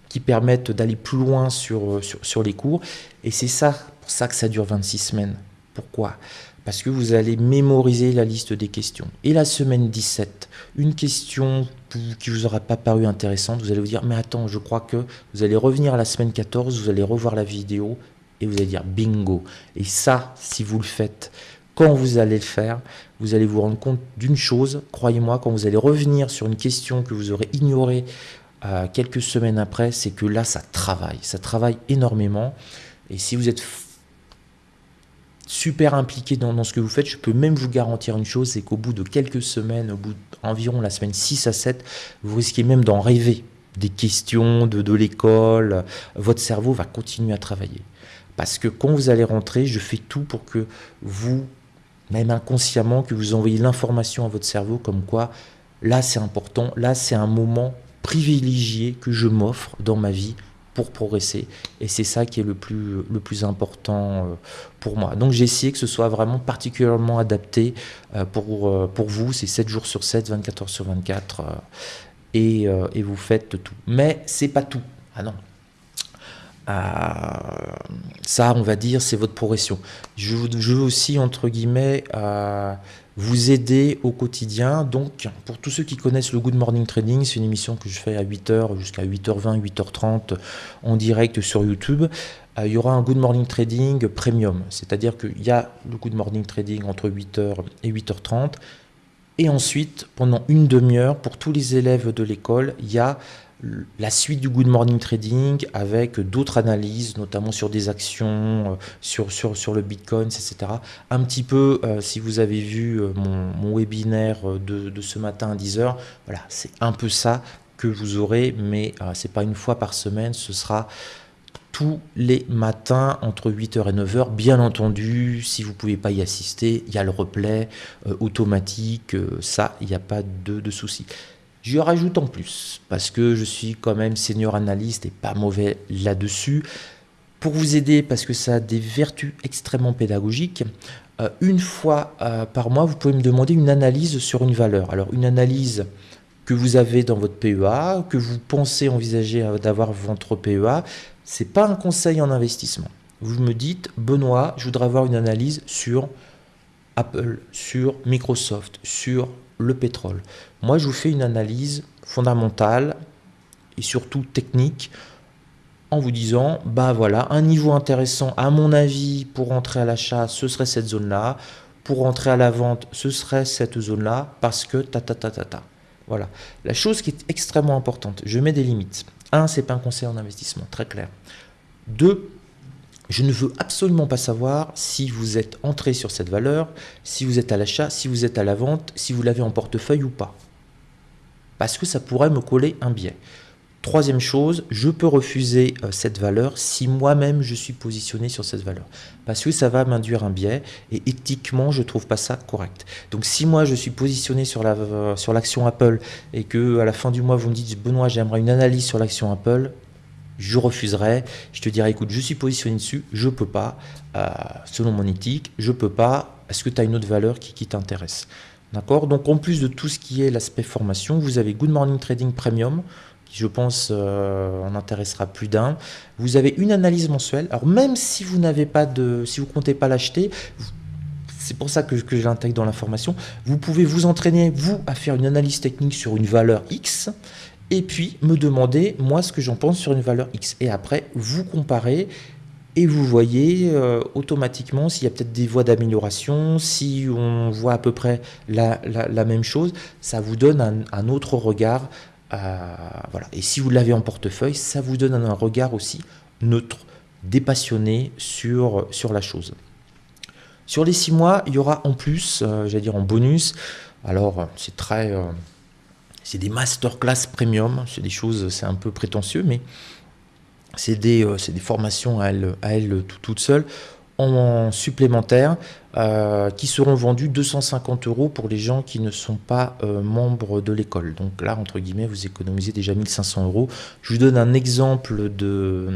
qui permettent d'aller plus loin sur, les cours. Et c'est ça, pour ça que ça dure 26 semaines. Pourquoi? Parce que vous allez mémoriser la liste des questions. Et la semaine 17, une question qui vous aura pas paru intéressante, vous allez vous dire, mais attends, je crois que vous allez revenir à la semaine 14, vous allez revoir la vidéo et vous allez dire bingo. Et ça, si vous le faites, quand vous allez le faire, vous allez vous rendre compte d'une chose, croyez-moi, quand vous allez revenir sur une question que vous aurez ignorée euh, quelques semaines après, c'est que là, ça travaille, ça travaille énormément. Et si vous êtes super impliqué dans, ce que vous faites, je peux même vous garantir une chose, c'est qu'au bout de quelques semaines, au bout d'environ la semaine 6 à 7, vous risquez même d'en rêver. Des questions de, de l'école, votre cerveau va continuer à travailler. Parce que quand vous allez rentrer, je fais tout pour que vous, même inconsciemment, que vous envoyez l'information à votre cerveau comme quoi, là c'est important, là c'est un moment privilégié que je m'offre dans ma vie pour progresser. Et c'est ça qui est le plus, le plus important euh, pour moi. Donc j'ai essayé que ce soit vraiment particulièrement adapté euh, pour, euh, pour vous. C'est 7 jours sur 7, 24 heures sur 24. Et, et vous faites tout. Mais c'est pas tout. Ah non. ça, on va dire, c'est votre progression. Je veux aussi, entre guillemets, vous aider au quotidien. Donc, pour tous ceux qui connaissent le Good Morning Trading, c'est une émission que je fais à 8h jusqu'à 8h20, 8h30 en direct sur YouTube. Euh, il y aura un Good Morning Trading Premium, c'est-à-dire qu'il y a le Good Morning Trading entre 8h et 8h30. Et ensuite, pendant une demi-heure, pour tous les élèves de l'école, il y a la suite du Good Morning Trading avec d'autres analyses, notamment sur des actions, euh, sur, le Bitcoin, etc. Un petit peu, euh, si vous avez vu euh, mon, webinaire de, ce matin à 10h, voilà, c'est un peu ça que vous aurez, mais ce n'est pas une fois par semaine, ce sera tous les matins entre 8h et 9h. Bien entendu, si vous ne pouvez pas y assister, il y a le replay automatique, ça, il n'y a pas de, de souci. Je rajoute en plus, parce que je suis quand même senior analyste et pas mauvais là-dessus. Pour vous aider, parce que ça a des vertus extrêmement pédagogiques, euh, une fois euh, par mois, vous pouvez me demander une analyse sur une valeur. Alors, une analyse que vous avez dans votre PEA, que vous pensez envisager euh, d'avoir votre PEA, c'est pas un conseil en investissement. Vous me dites, Benoît, je voudrais avoir une analyse sur Apple, sur Microsoft, sur le pétrole. Moi, je vous fais une analyse fondamentale et surtout technique en vous disant, bah voilà, un niveau intéressant, à mon avis, pour rentrer à l'achat, ce serait cette zone-là. Pour rentrer à la vente, ce serait cette zone-là, parce que ta ta ta ta ta. Voilà. La chose qui est extrêmement importante, je mets des limites. Un, c'est pas un conseil en investissement, très clair. Deux, je ne veux absolument pas savoir si vous êtes entré sur cette valeur, si vous êtes à l'achat, si vous êtes à la vente, si vous l'avez en portefeuille ou pas. Parce que ça pourrait me coller un biais. Troisième chose, je peux refuser euh, cette valeur si moi-même je suis positionné sur cette valeur. Parce que ça va m'induire un biais et éthiquement, je ne trouve pas ça correct. Donc si moi je suis positionné sur l'action Apple et que à la fin du mois vous me dites Benoît, j'aimerais une analyse sur l'action Apple, je refuserai. Je te dirai écoute, je suis positionné dessus, je peux pas, euh, selon mon éthique, je peux pas. Est-ce que tu as une autre valeur qui t'intéresse? D'accord Donc en plus de tout ce qui est l'aspect formation, vous avez Good Morning Trading Premium je pense euh, en intéressera plus d'un. Vous avez une analyse mensuelle. Alors même si vous n'avez pas de, si vous comptez pas l'acheter, c'est pour ça que, que je l'intègre dans l'information. Vous pouvez vous entraîner vous à faire une analyse technique sur une valeur X et puis me demander moi ce que j'en pense sur une valeur X. Et après vous comparez et vous voyez euh, automatiquement s'il y a peut-être des voies d'amélioration, si on voit à peu près la, même chose, ça vous donne un, autre regard voilà. Et si vous l'avez en portefeuille, ça vous donne un regard aussi neutre, dépassionné sur, sur la chose. Sur les six mois, il y aura en plus, euh, j'allais dire en bonus, alors c'est très... Euh, c'est des masterclass premium, c'est des choses, c'est un peu prétentieux, mais c'est des, euh, des, formations à elles, à toutes seules en supplémentaire euh, qui seront vendus 250 euros pour les gens qui ne sont pas euh, membres de l'école. Donc là, entre guillemets, vous économisez déjà 1500 euros. Je vous donne un exemple de,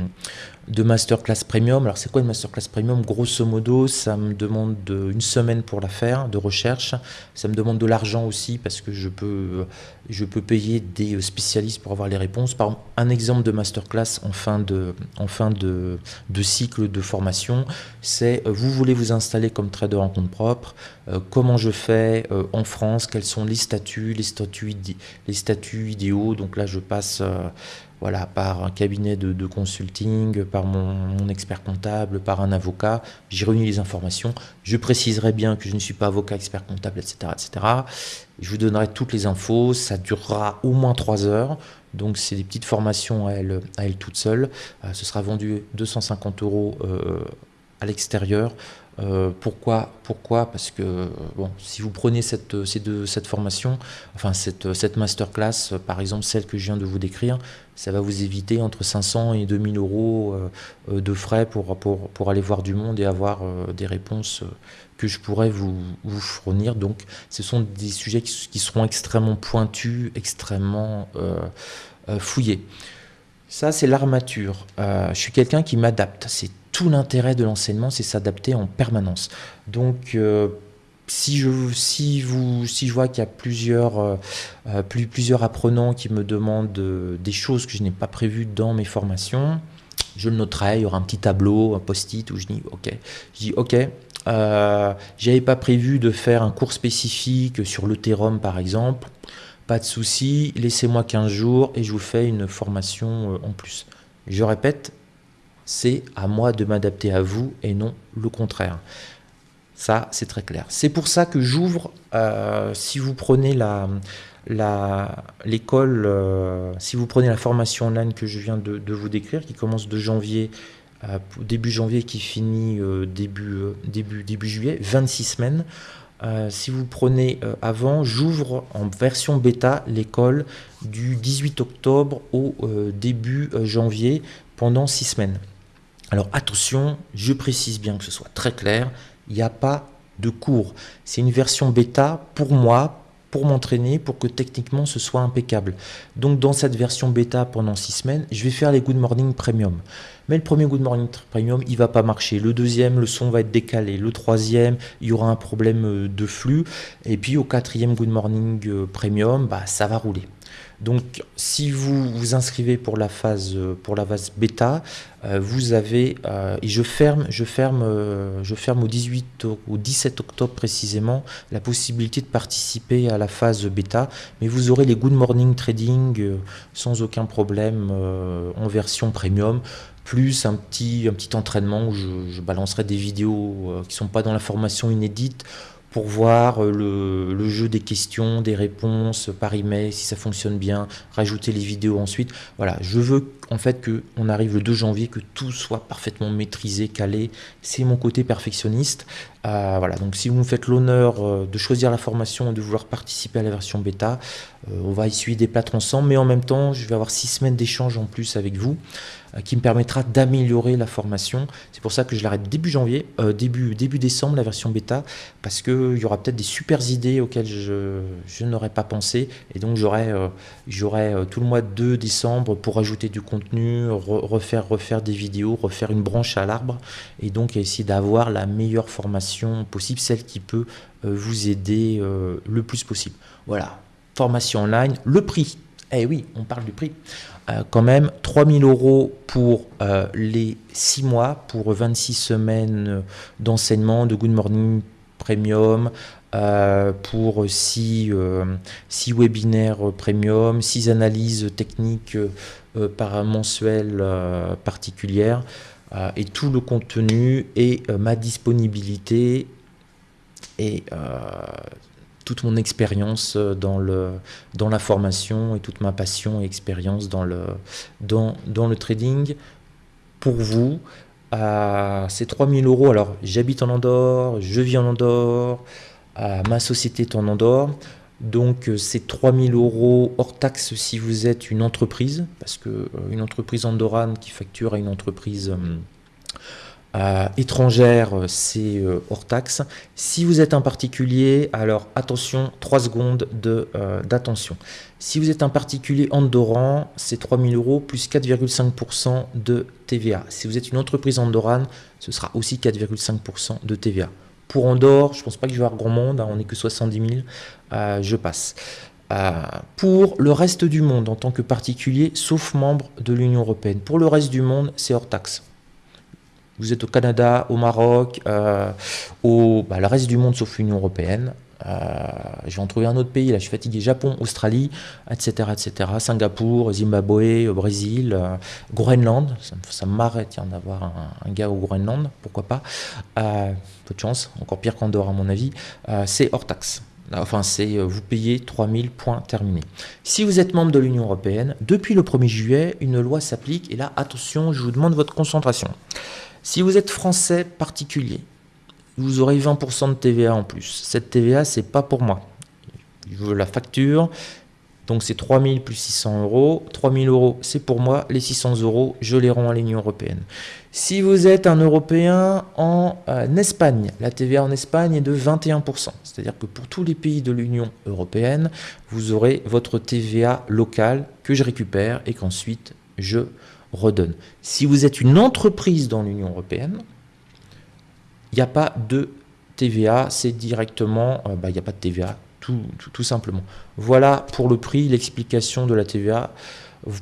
de masterclass premium. Alors c'est quoi une masterclass premium? Grosso modo, ça me demande une semaine pour la faire, de recherche. Ça me demande de l'argent aussi parce que je peux, je peux payer des spécialistes pour avoir les réponses. Par un exemple de masterclass en fin de, en fin de, de cycle de formation, c'est euh, vous voulez vous installer comme trader en compte propre, euh, comment je fais euh, en France, quels sont les statuts, les statuts, les statuts idéaux? Donc là, je passe voilà, par un cabinet de, consulting, par mon, expert comptable, par un avocat. J'ai réuni les informations. Je préciserai bien que je ne suis pas avocat, expert comptable, etc. etc. Je vous donnerai toutes les infos. Ça durera au moins trois heures. Donc, c'est des petites formations à elles, à elle toutes seules. Euh, ce sera vendu 250 euros euh, à l'extérieur. Euh, pourquoi Pourquoi? Parce que si vous prenez cette, formation, enfin cette, cette masterclass, par exemple celle que je viens de vous décrire, ça va vous éviter entre 500 et 2000 euros euh, de frais pour, aller voir du monde et avoir euh, des réponses que je pourrais vous, fournir. Donc ce sont des sujets qui, seront extrêmement pointus, extrêmement fouillés. Ça, c'est l'armature. je suis quelqu'un qui m'adapte. Tout l'intérêt de l'enseignement, c'est s'adapter en permanence. Donc, euh, si je, si, vous, si je vois qu'il y a plusieurs, euh, euh, plus, plusieurs apprenants qui me demandent des choses que je n'ai pas prévues dans mes formations, je le noterai, il y aura un petit tableau, un post-it où je dis OK. Je dis OK, j'avais pas prévu de faire un cours spécifique sur l'Ethereum par exemple. Pas de souci, laissez-moi 15 jours et je vous fais une formation en plus. Je répète, c'est à moi de m'adapter à vous et non le contraire. Ça, c'est très clair. C'est pour ça que j'ouvre, euh, si vous prenez la, l'école, euh, si vous prenez la formation online que je viens de, vous décrire, qui commence de janvier, euh, début janvier, qui finit début, début, début juillet, 26 semaines. si vous prenez avant, j'ouvre en version bêta l'école du 18 octobre au début janvier pendant 6 semaines. Alors attention, je précise bien que ce soit très clair, il n'y a pas de cours. C'est une version bêta pour moi, pour m'entraîner, pour que techniquement ce soit impeccable. Donc dans cette version bêta pendant 6 semaines, je vais faire les Good Morning Premium. Mais le premier Good Morning Premium, il va pas marcher. Le deuxième, le son va être décalé. Le troisième, il y aura un problème euh, de flux. Et puis au quatrième Good Morning euh, Premium, bah, ça va rouler. Donc, si vous vous inscrivez pour la phase, pour la phase bêta, euh, vous avez, euh, et je ferme, je ferme, euh, je ferme au 18 au 17 octobre précisément, la possibilité de participer à la phase bêta, mais vous aurez les Good Morning Trading sans aucun problème en version premium plus un petit, un petit entraînement où je, je balancerai des vidéos qui ne sont pas dans la formation inédite pour voir euh, le, jeu des questions, des réponses par email, si ça fonctionne bien, rajouter les vidéos ensuite. Voilà, je veux en fait qu'on arrive le 2 janvier, que tout soit parfaitement maîtrisé, calé. C'est mon côté perfectionniste. Euh, voilà, donc si vous me faites l'honneur euh, de choisir la formation et de vouloir participer à la version bêta, on va essuyer des plâtres ensemble, mais en même temps, je vais avoir six semaines d'échange en plus avec vous. Euh, qui me permettra d'améliorer la formation. C'est pour ça que je l'arrête début janvier, euh, début, début décembre, la version bêta, parce qu'il y aura peut-être des super idées auxquelles je, je n'aurais pas pensé. Et donc j'aurai euh, tout le mois de décembre pour ajouter du contenu, refaire, refaire des vidéos, refaire une branche à l'arbre, et donc essayer d'avoir la meilleure formation possible, celle qui peut vous aider le plus possible. Voilà, formation online, le prix. Eh oui, on parle du prix. Euh, quand même 3000 euros pour euh, les 6 mois, pour 26 semaines d'enseignement de Good Morning Premium, euh, pour 6, 6, webinaires premium, 6 analyses techniques par mensuel particulières, et tout le contenu et ma disponibilité et toute mon expérience euh, dans, dans la formation et toute ma passion et expérience dans le, dans, dans le trading pour vous. à ces 3000 euros, alors j'habite en Andorre, je vis en Andorre, ma société est en Andorre. Donc euh, c'est 3000 euros hors taxe si vous êtes une entreprise, parce que euh, une entreprise andorrane qui facture à une entreprise euh, étrangère, c'est euh, hors taxe. Si vous êtes un particulier, alors attention, 3 secondes euh, d'attention. si vous êtes un particulier andorran, c'est 3000 euros plus 4,5% de TVA. Si vous êtes une entreprise andorrane, ce sera aussi 4,5% de TVA. Pour Andorre, je pense pas que je vais avoir grand monde, hein, on n'est que 70 000, je passe. pour le reste du monde, en tant que particulier, sauf membre de l'Union Européenne. Pour le reste du monde, c'est hors taxe. Vous êtes au Canada, au Maroc, euh, au bah, reste du monde sauf l'Union Européenne. Euh, je vais en trouver un autre pays, là je suis fatigué, Japon, Australie, etc. etc. Singapour, Zimbabwe, Brésil, euh, Groenland, ça, ça m'arrête d'avoir un, gars au Groenland, pourquoi pas. peu de chance, encore pire qu'Andorre à mon avis. c'est hors taxe. Enfin, c'est vous payez 3000 points terminés. Si vous êtes membre de l'Union Européenne, depuis le 1er juillet, une loi s'applique et là, attention, je vous demande votre concentration. Si vous êtes français particulier, vous aurez 20% de TVA en plus. Cette TVA, c'est pas pour moi. Je veux la facture. Donc c'est 3000 plus 600 euros. 3000 euros, c'est pour moi. Les 600 euros, je les rends à l'Union Européenne. Si vous êtes un Européen en euh, Espagne, la TVA en Espagne est de 21%. C'est-à-dire que pour tous les pays de l'Union Européenne, vous aurez votre TVA locale que je récupère et qu'ensuite je redonne. Si vous êtes une entreprise dans l'Union européenne, il n'y a pas de TVA, c'est directement, euh, bah, il n'y a pas de TVA, tout, simplement. Voilà pour le prix, l'explication de la TVA.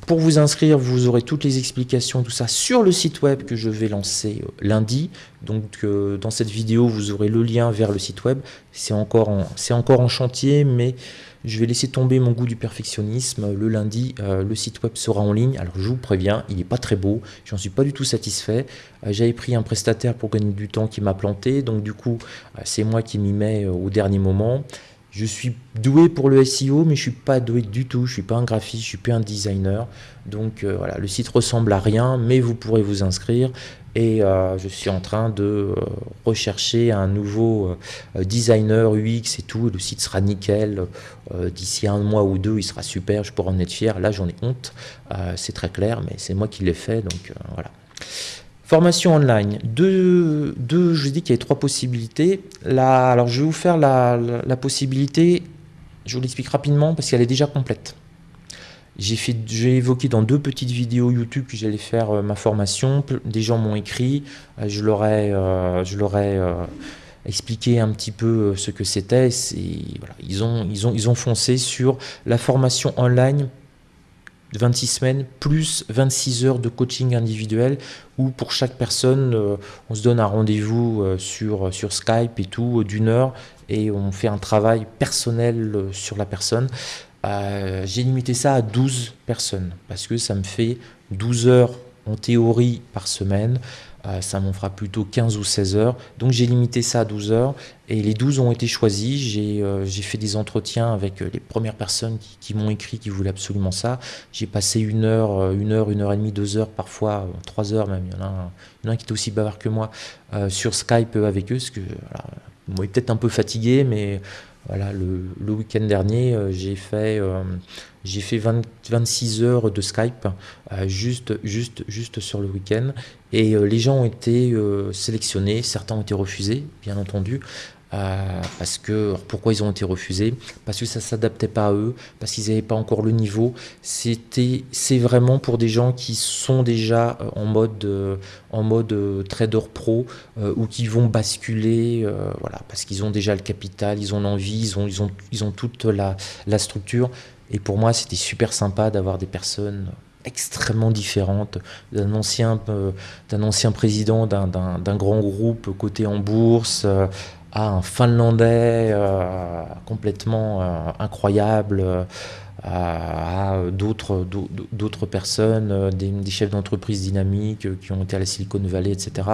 Pour vous inscrire, vous aurez toutes les explications, tout ça sur le site web que je vais lancer euh, lundi. Donc euh, dans cette vidéo, vous aurez le lien vers le site web. C'est encore, encore en chantier, mais je vais laisser tomber mon goût du perfectionnisme. Le lundi, euh, le site web sera en ligne. Alors je vous préviens, il n'est pas très beau. J'en suis pas du tout satisfait. Euh, j'avais pris un prestataire pour gagner du temps qui m'a planté. Donc du coup, euh, c'est moi qui m'y mets au dernier moment. Je suis doué pour le SEO, mais je suis pas doué du tout. Je suis pas un graphiste, je suis pas un designer. Donc voilà, le site ressemble à rien, mais vous pourrez vous inscrire. Et euh, je suis en train de euh, rechercher un nouveau euh, designer UX et tout. Le site sera nickel. D'ici un mois ou deux, il sera super. Je pourrai en être fier. Là, j'en ai honte. c'est très clair, mais c'est moi qui l'ai fait. Donc voilà. Formation online. Deux, deux je dis qu'il y a trois possibilités. Alors, je vais vous faire la possibilité. Je vous l'explique rapidement parce qu'elle est déjà complète. J'ai évoqué dans deux petites vidéos YouTube que j'allais faire euh, ma formation. Des gens m'ont écrit, euh, je leur ai, euh, expliqué un petit peu ce que c'était. Ils ont foncé sur la formation online 26 semaines plus 26 heures de coaching individuel où pour chaque personne, on se donne un rendez-vous sur, sur Skype et tout d'une heure et on fait un travail personnel sur la personne. J'ai limité ça à 12 personnes parce que ça me fait 12 heures en théorie par semaine. Euh, ça m'en fera plutôt 15 ou 16 heures. Donc j'ai limité ça à 12 heures et les 12 ont été choisis. J'ai euh, fait des entretiens avec euh, les premières personnes qui, m'ont écrit qui voulaient absolument ça. J'ai passé une heure, une heure, une heure et demie, deux heures, parfois trois heures même. Il y en a un, qui était aussi bavard que moi sur Skype avec eux. Parce que voilà, peut-être un peu fatigué, mais voilà, le, week-end dernier, j'ai fait j'ai fait 26 heures de Skype euh, juste, juste, juste sur le week-end et euh, les gens ont été euh, sélectionnés, certains ont été refusés, bien entendu. Parce que pourquoi ils ont été refusés? Parce que ça s'adaptait pas à eux, parce qu'ils n'avaient pas encore le niveau. C'était, c'est vraiment pour des gens qui sont déjà en mode, en mode trader pro ou qui vont basculer, voilà, parce qu'ils ont déjà le capital, ils ont l'envie, ils ont, ils ont, ils ont toute la, la structure. Et pour moi, c'était super sympa d'avoir des personnes extrêmement différentes, d'un ancien, euh, d'un ancien président d'un grand groupe coté en bourse, euh, à un Finlandais euh, complètement incroyable, à, d'autres personnes, des, chefs d'entreprise dynamiques qui ont été à la Silicon Valley, etc.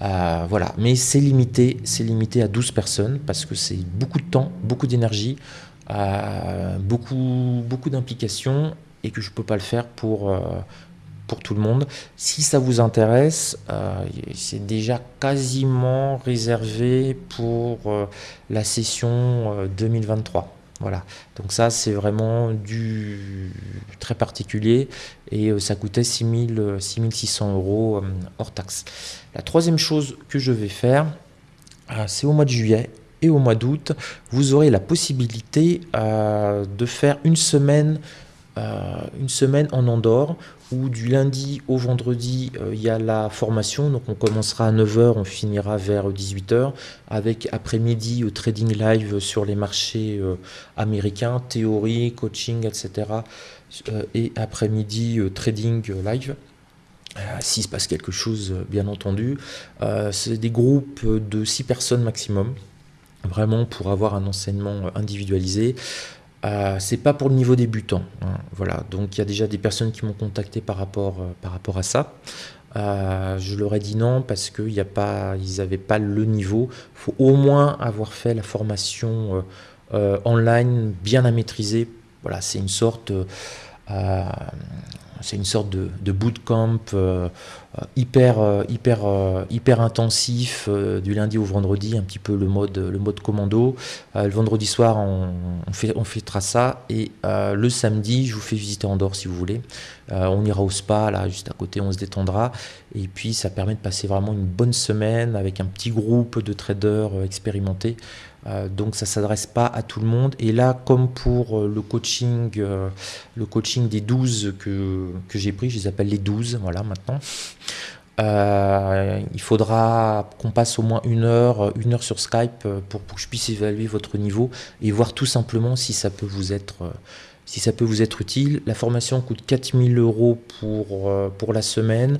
voilà, mais c'est limité, c'est limité à 12 personnes parce que c'est beaucoup de temps, beaucoup d'énergie beaucoup, beaucoup d'implications et que je ne peux pas le faire pour, euh, pour tout le monde. Si ça vous intéresse, euh, c'est déjà quasiment réservé pour euh, la session 2023. Voilà, donc ça c'est vraiment du très particulier et ça coûtait 6600 euros hors taxe. La troisième chose que je vais faire, c'est au mois de juillet et au mois d'août, vous aurez la possibilité euh, de faire une semaine, euh, une semaine en Andorre où du lundi au vendredi, euh, il y a la formation. Donc on commencera à 9h, on finira vers 18h avec après-midi trading live sur les marchés américains, théorie, coaching, etc. et après-midi trading live. S'il se passe quelque chose, bien entendu. C'est des groupes de 6 personnes maximum vraiment pour avoir un enseignement individualisé. Euh, c'est pas pour le niveau débutant. Hein, voilà, donc il y a déjà des personnes qui m'ont contacté par rapport, euh, par rapport à ça. Euh, je leur ai dit non parce qu'ils n'avaient pas le niveau. Faut au moins avoir fait la formation euh, online bien à maîtriser. Voilà, c'est une sorte c'est une sorte de, de bootcamp euh, euh, hyper, euh, hyper, hyper intensif du lundi au vendredi, un petit peu le mode, le mode commando. le vendredi soir, on, fait, on fêtera ça. Et le samedi, je vous fais visiter Andorre si vous voulez. on ira au spa, là, juste à côté, on se détendra. Et puis, ça permet de passer vraiment une bonne semaine avec un petit groupe de traders expérimentés. Euh, donc ça s'adresse pas à tout le monde. Et là, comme pour euh, le coaching, euh, le coaching des 12 que, j'ai pris, je les appelle les 12, voilà maintenant. il faudra qu'on passe au moins une heure, une heure sur Skype pour, que je puisse évaluer votre niveau et voir tout simplement si ça peut vous être, si ça peut vous être utile. La formation coûte 4000 euros pour, la semaine.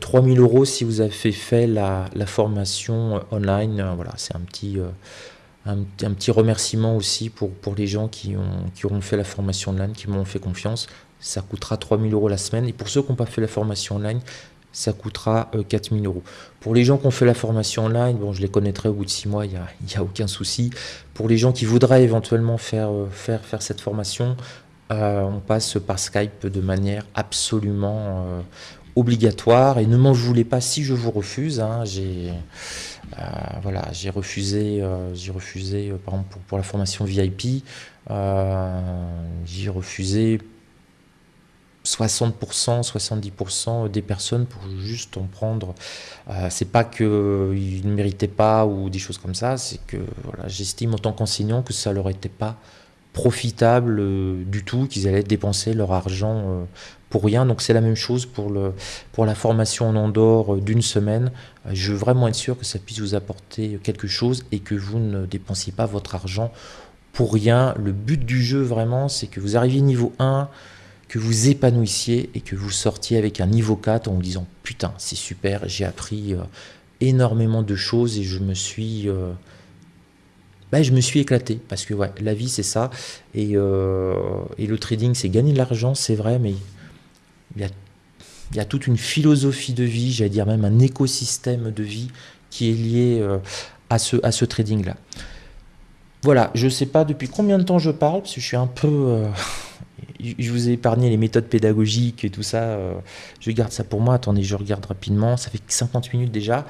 3000 euros si vous avez fait la, la formation online. Voilà, c'est un petit, un, petit remerciement aussi pour, pour les gens qui ont, qui auront fait la formation online, qui m'ont fait confiance. Ça coûtera 3000 euros la semaine. Et pour ceux qui n'ont pas fait la formation online, ça coûtera 4000 euh, euros. Pour les gens qui ont fait la formation online, bon, je les connaîtrai au bout de 6 mois, il n'y a, a, aucun souci. Pour les gens qui voudraient éventuellement faire, euh, faire, faire cette formation, euh, on passe par Skype de manière absolument obligatoire. Et ne m'en voulez pas si je vous refuse. Hein, j'ai voilà, j'ai refusé, euh, j'ai refusé, euh, par exemple pour, la formation VIP, j'ai refusé 60%, 70% des personnes pour juste en prendre. c'est pas qu'ils ne méritaient pas ou des choses comme ça, c'est que j'estime en tant qu'enseignant que ça leur était pas profitable du tout, qu'ils allaient dépenser leur argent pour rien. Donc c'est la même chose pour, la formation en Andorre d'une semaine. Je veux vraiment être sûr que ça puisse vous apporter quelque chose et que vous ne dépensiez pas votre argent pour rien. Le but du jeu vraiment, c'est que vous arriviez niveau 1, que vous épanouissiez et que vous sortiez avec un niveau 4 en vous disant putain c'est super, j'ai appris énormément de choses et je me suis bah, je me suis éclaté parce que la vie c'est ça et, et, le trading c'est gagner de l'argent c'est vrai mais il y a y a toute une philosophie de vie, j'allais dire même un écosystème de vie qui est lié euh, à ce, à ce trading-là. Voilà, je ne sais pas depuis combien de temps je parle, parce que je suis un peu... Euh, je vous ai épargné les méthodes pédagogiques et tout ça. Euh, je garde ça pour moi. Attendez, je regarde rapidement. Ça fait 50 minutes déjà.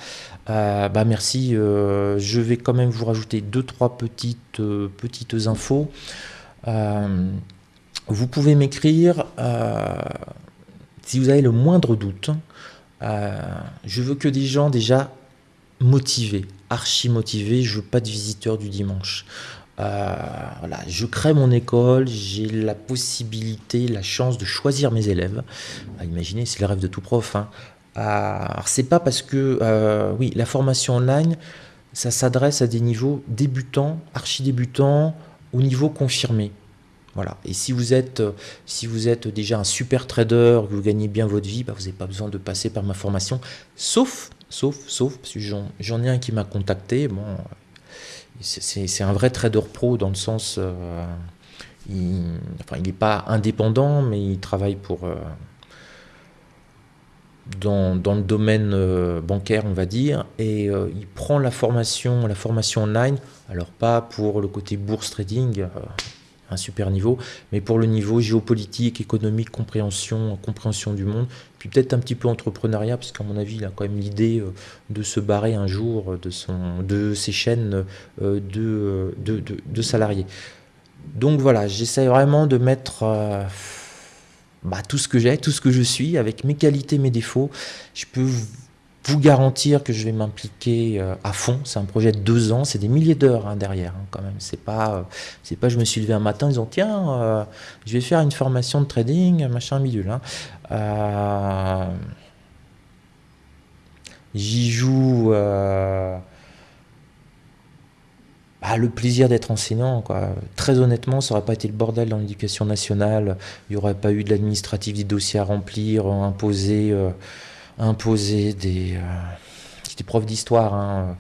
bah merci. je vais quand même vous rajouter deux trois petites petites infos. vous pouvez m'écrire si vous avez le moindre doute, euh, je veux que des gens déjà motivés, archi motivés. Je veux pas de visiteurs du dimanche. Euh, voilà, je crée mon école, j'ai la possibilité, la chance de choisir mes élèves. Ah, imaginez, c'est le rêve de tout prof. Hein. Euh, c'est pas parce que, oui, la formation online, ça s'adresse à des niveaux débutants, archi débutants, au niveau confirmé. Voilà. Et si vous êtes, euh, si vous êtes déjà un super trader, que vous gagnez bien votre vie, bah, vous n'avez pas besoin de passer par ma formation. Sauf, sauf, sauf, parce que j'en ai un qui m'a contacté. Bon, c'est un vrai trader pro dans le sens, euh, il, n'est pas indépendant, mais il travaille pour euh, dans, dans, le domaine bancaire, on va dire, et il prend la formation, la formation online. Alors pas pour le côté bourse trading super niveau, mais pour le niveau géopolitique, économique, compréhension, compréhension du monde, puis peut-être un petit peu entrepreneuriat, parce qu'à mon avis, il a quand même l'idée euh, de se barrer un jour de, son, de ses chaînes euh, de, de, de, salariés. Donc voilà, j'essaie vraiment de mettre euh, bah, tout ce que j'ai, tout ce que je suis, avec mes qualités, mes défauts. Je peux vous garantir que je vais m'impliquer euh, à fond. C'est un projet de deux ans, c'est des milliers d'heures hein, derrière hein, quand même. C'est pas, euh, c'est pas je me suis levé un matin en disant tiens, euh, je vais faire une formation de trading, machin bidule. Hein. J'y joue bah, le plaisir d'être enseignant. Quoi. Très honnêtement, ça n'aurait pas été le bordel dans l'éducation nationale. Il n'y aurait pas eu de l'administratif, des dossiers à remplir, imposer imposer des, euh, des profs d'histoire, hein,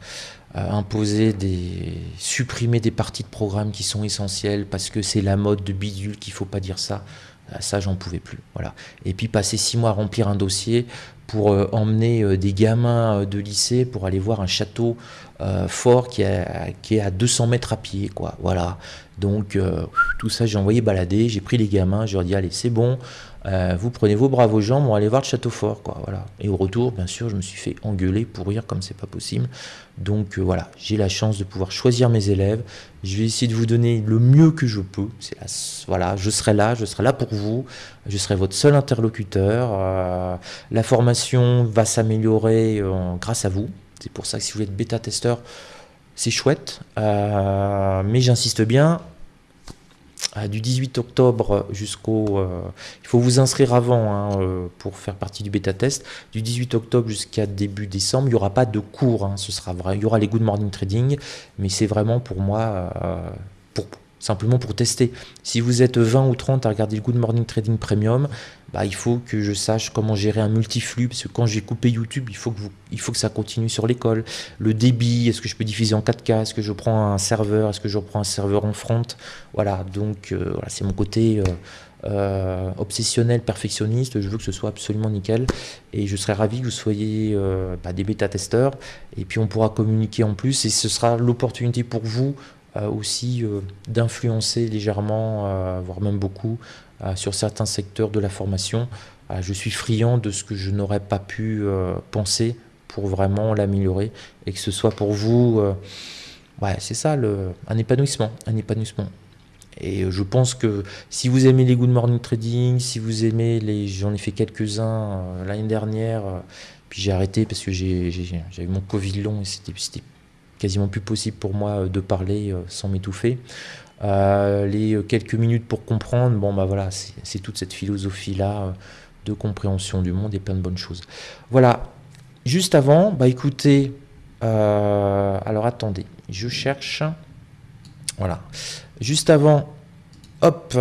euh, imposer des, supprimer des parties de programme qui sont essentielles parce que c'est la mode de bidule qu'il faut pas dire ça. Euh, ça, j'en pouvais plus. Voilà. Et puis passer six mois à remplir un dossier pour emmener des gamins de lycée pour aller voir un château fort qui, qui, est à 200 mètres à pied. Quoi. Voilà. Donc tout ça, j'ai envoyé balader, j'ai pris les gamins, je leur ai dit allez, c'est bon, euh, vous prenez vos bravos gens pour aller voir le château fort, quoi. Voilà. Et au retour, bien sûr, je me suis fait engueuler pour rire comme c'est pas possible. Donc euh, voilà, j'ai la chance de pouvoir choisir mes élèves. Je vais essayer de vous donner le mieux que je peux. Voilà, je serai là, je serai là pour vous. Je serai votre seul interlocuteur. Euh, la formation va s'améliorer grâce à vous. C'est pour ça que si vous êtes bêta-testeur, c'est chouette. mais j'insiste bien, du 18 octobre jusqu'au... Euh, il faut vous inscrire avant hein, euh, pour faire partie du bêta test. Du 18 octobre jusqu'à début décembre, il n'y aura pas de cours. Hein, ce sera vrai. Il y aura les Good Morning Trading, mais c'est vraiment pour moi, euh, simplement pour tester. Si vous êtes 20 ou 30 à regarder le Good Morning Trading Premium, bah, il faut que je sache comment gérer un multiflux, parce que quand j'ai coupé YouTube, il faut que, ça continue sur l'école. Le débit, est-ce que je peux diffuser en 4K Est-ce que je prends un serveur? Est-ce que je prends un serveur en front? Voilà, donc euh, c'est mon côté... Euh, euh, obsessionnel, perfectionniste, je veux que ce soit absolument nickel. Et je serais ravi que vous soyez bah, des bêta-testeurs. Et puis on pourra communiquer en plus. Et ce sera l'opportunité pour vous aussi d'influencer légèrement, voire même beaucoup, sur certains secteurs de la formation. je suis friand de ce que je n'aurais pas pu penser pour vraiment l'améliorer et que ce soit pour vous, ouais, c'est ça, un épanouissement, un épanouissement. Et je pense que si vous aimez les Good Morning Trading, si vous aimez les, j'en ai fait quelques-uns l'année dernière, puis j'ai arrêté parce que j'ai, eu mon Covid long et c'était, quasiment plus possible pour moi euh, de parler euh, sans m'étouffer. Euh, les quelques minutes pour comprendre, bon bah voilà, c'est toute cette philosophie-là de compréhension du monde et plein de bonnes choses. Voilà, juste avant, bah écoutez, alors attendez, je cherche, voilà, juste avant, hop,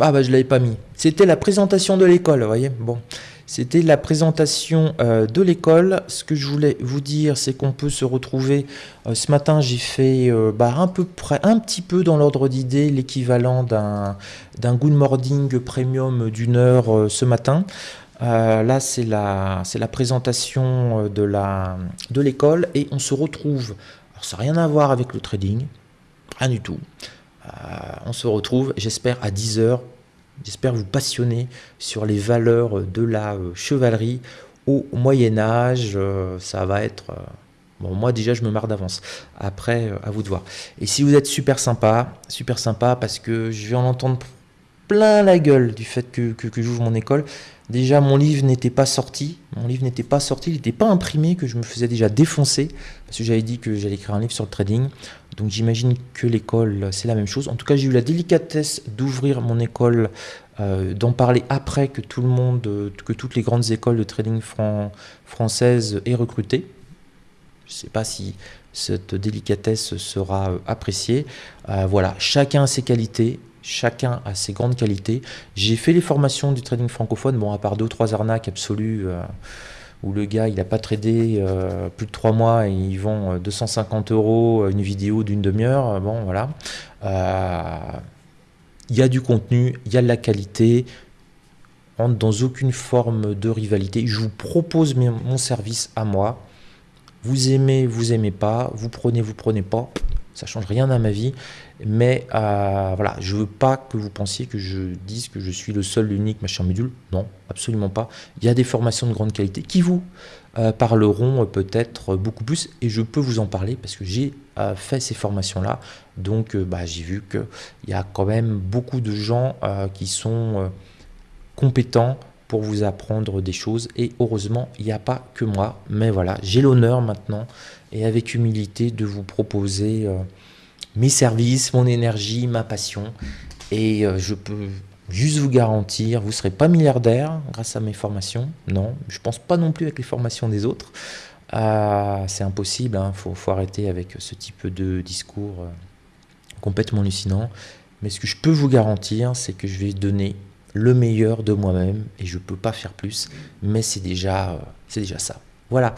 Ah bah je l'avais pas mis. C'était la présentation de l'école, vous voyez. Bon, c'était la présentation euh, de l'école. Ce que je voulais vous dire, c'est qu'on peut se retrouver. Euh, ce matin, j'ai fait euh, bah, un petit peu dans l'ordre d'idée, l'équivalent d'un Good Morning Premium d'une heure ce matin. là, c'est la, la présentation de l'école et on se retrouve. Alors, ça n'a rien à voir avec le trading, rien du tout. on se retrouve, j'espère, à 10h J'espère vous passionner sur les valeurs de la euh, chevalerie au Moyen Âge. Euh, ça va être... Euh, bon, moi déjà, je me marre d'avance. Après, à vous de voir. Et si vous êtes super sympa, super sympa parce que je vais en entendre plein la gueule du fait que, que, que j'ouvre mon école. Déjà, mon livre n'était pas sorti. Mon livre n'était pas sorti, il n'était pas imprimé, que je me faisais déjà défoncer. Parce que j'avais dit que j'allais écrire un livre sur le trading. Donc j'imagine que l'école, c'est la même chose. En tout cas, j'ai eu la délicatesse d'ouvrir mon école, euh, d'en parler après que tout le monde, euh, que toutes les grandes écoles de trading françaises aient recruté. Je ne sais pas si cette délicatesse sera euh, appréciée. voilà, chacun a ses qualités, chacun a ses grandes qualités. J'ai fait les formations du trading francophone, bon, à part deux ou trois arnaques absolues où le gars il n'a pas tradé euh, plus de 3 mois et il vend 250 euh, euros une vidéo d'une demi-heure, euh, bon voilà. Il y a du contenu, il y a de la qualité, on dans aucune forme de rivalité. Je vous propose mon service à moi. Vous aimez, vous aimez pas, vous prenez, vous prenez pas, ça change rien à ma vie. Mais euh, voilà, je veux pas que vous pensiez que je dise que je suis le seul, l'unique machin module. Non, absolument pas. Il y a des formations de grande qualité qui vous euh, parleront peut-être beaucoup plus et je peux vous en parler parce que j'ai euh, fait ces formations-là. Donc bah, j'ai vu qu'il y a quand même beaucoup de gens qui sont compétents pour vous apprendre des choses et heureusement il n'y a pas que moi mais voilà j'ai l'honneur maintenant et avec humilité de vous proposer mes services, mon énergie, ma passion. Et euh, je peux juste vous garantir, vous ne serez pas milliardaire grâce à mes formations. Non, je ne pense pas non plus avec les formations des autres. Euh, c'est impossible, il hein. faut, arrêter avec ce type de discours euh, complètement hallucinant. Mais ce que je peux vous garantir, c'est que je vais donner le meilleur de moi-même et je ne peux pas faire plus, mais c'est déjà, c'est déjà ça. Voilà.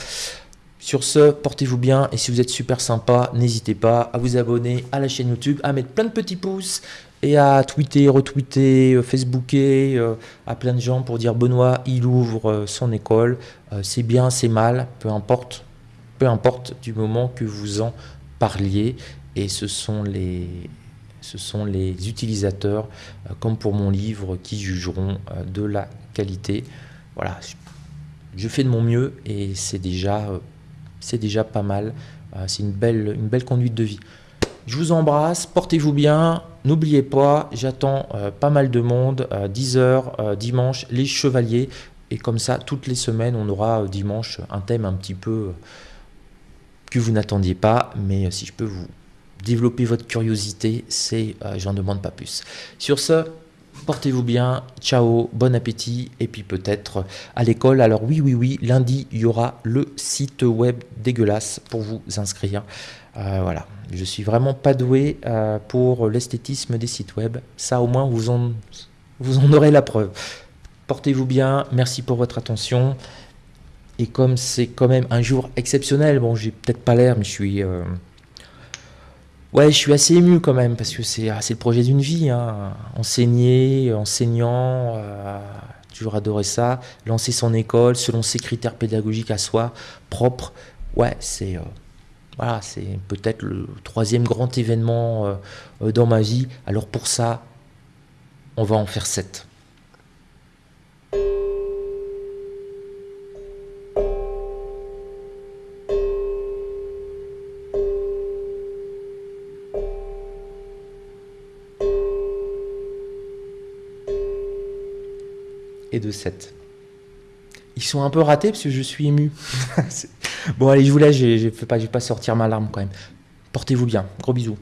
Sur ce, portez-vous bien et si vous êtes super sympa, n'hésitez pas à vous abonner à la chaîne YouTube, à mettre plein de petits pouces et à tweeter, retweeter, euh, facebooker euh, à plein de gens pour dire Benoît, il ouvre euh, son école, c'est bien, c'est mal, peu importe, peu importe du moment que vous en parliez et ce sont les ce sont les utilisateurs, comme pour mon livre, qui jugeront de la qualité. Voilà, je fais de mon mieux et c'est déjà c'est déjà pas mal. Euh, c'est une belle, conduite de vie. Je vous embrasse, portez-vous bien. N'oubliez pas, j'attends euh, pas mal de monde, 10h euh, dimanche, les chevaliers. Et comme ça, toutes les semaines, on aura dimanche un thème un petit peu que vous n'attendiez pas. Mais si je peux vous développer votre curiosité, c'est j'en demande pas plus. Sur ce, Portez-vous bien, ciao, bon appétit, et puis peut-être à l'école. Alors oui, oui, oui, lundi, il y aura le site web dégueulasse pour vous inscrire. Euh, voilà, je suis vraiment pas doué euh, pour l'esthétisme des sites web. Ça, au moins, vous en, aurez la preuve. Portez-vous bien, merci pour votre attention. Et comme c'est quand même un jour exceptionnel, bon, j'ai peut-être pas l'air, mais je suis... Euh, Ouais, je suis assez ému quand même, parce que c'est ah, le projet d'une vie. Hein. Enseigner, enseignant, euh, toujours adoré ça. Lancer son école selon ses critères pédagogiques à soi, propres. Ouais, c'est euh, peut-être le troisième grand événement euh, dans ma vie. Alors pour ça, on va en faire sept. De 7. Ils sont un peu ratés parce que je suis ému. bon allez, je vous laisse, je ne vais pas sortir ma larme quand même. Portez-vous bien. Gros bisous.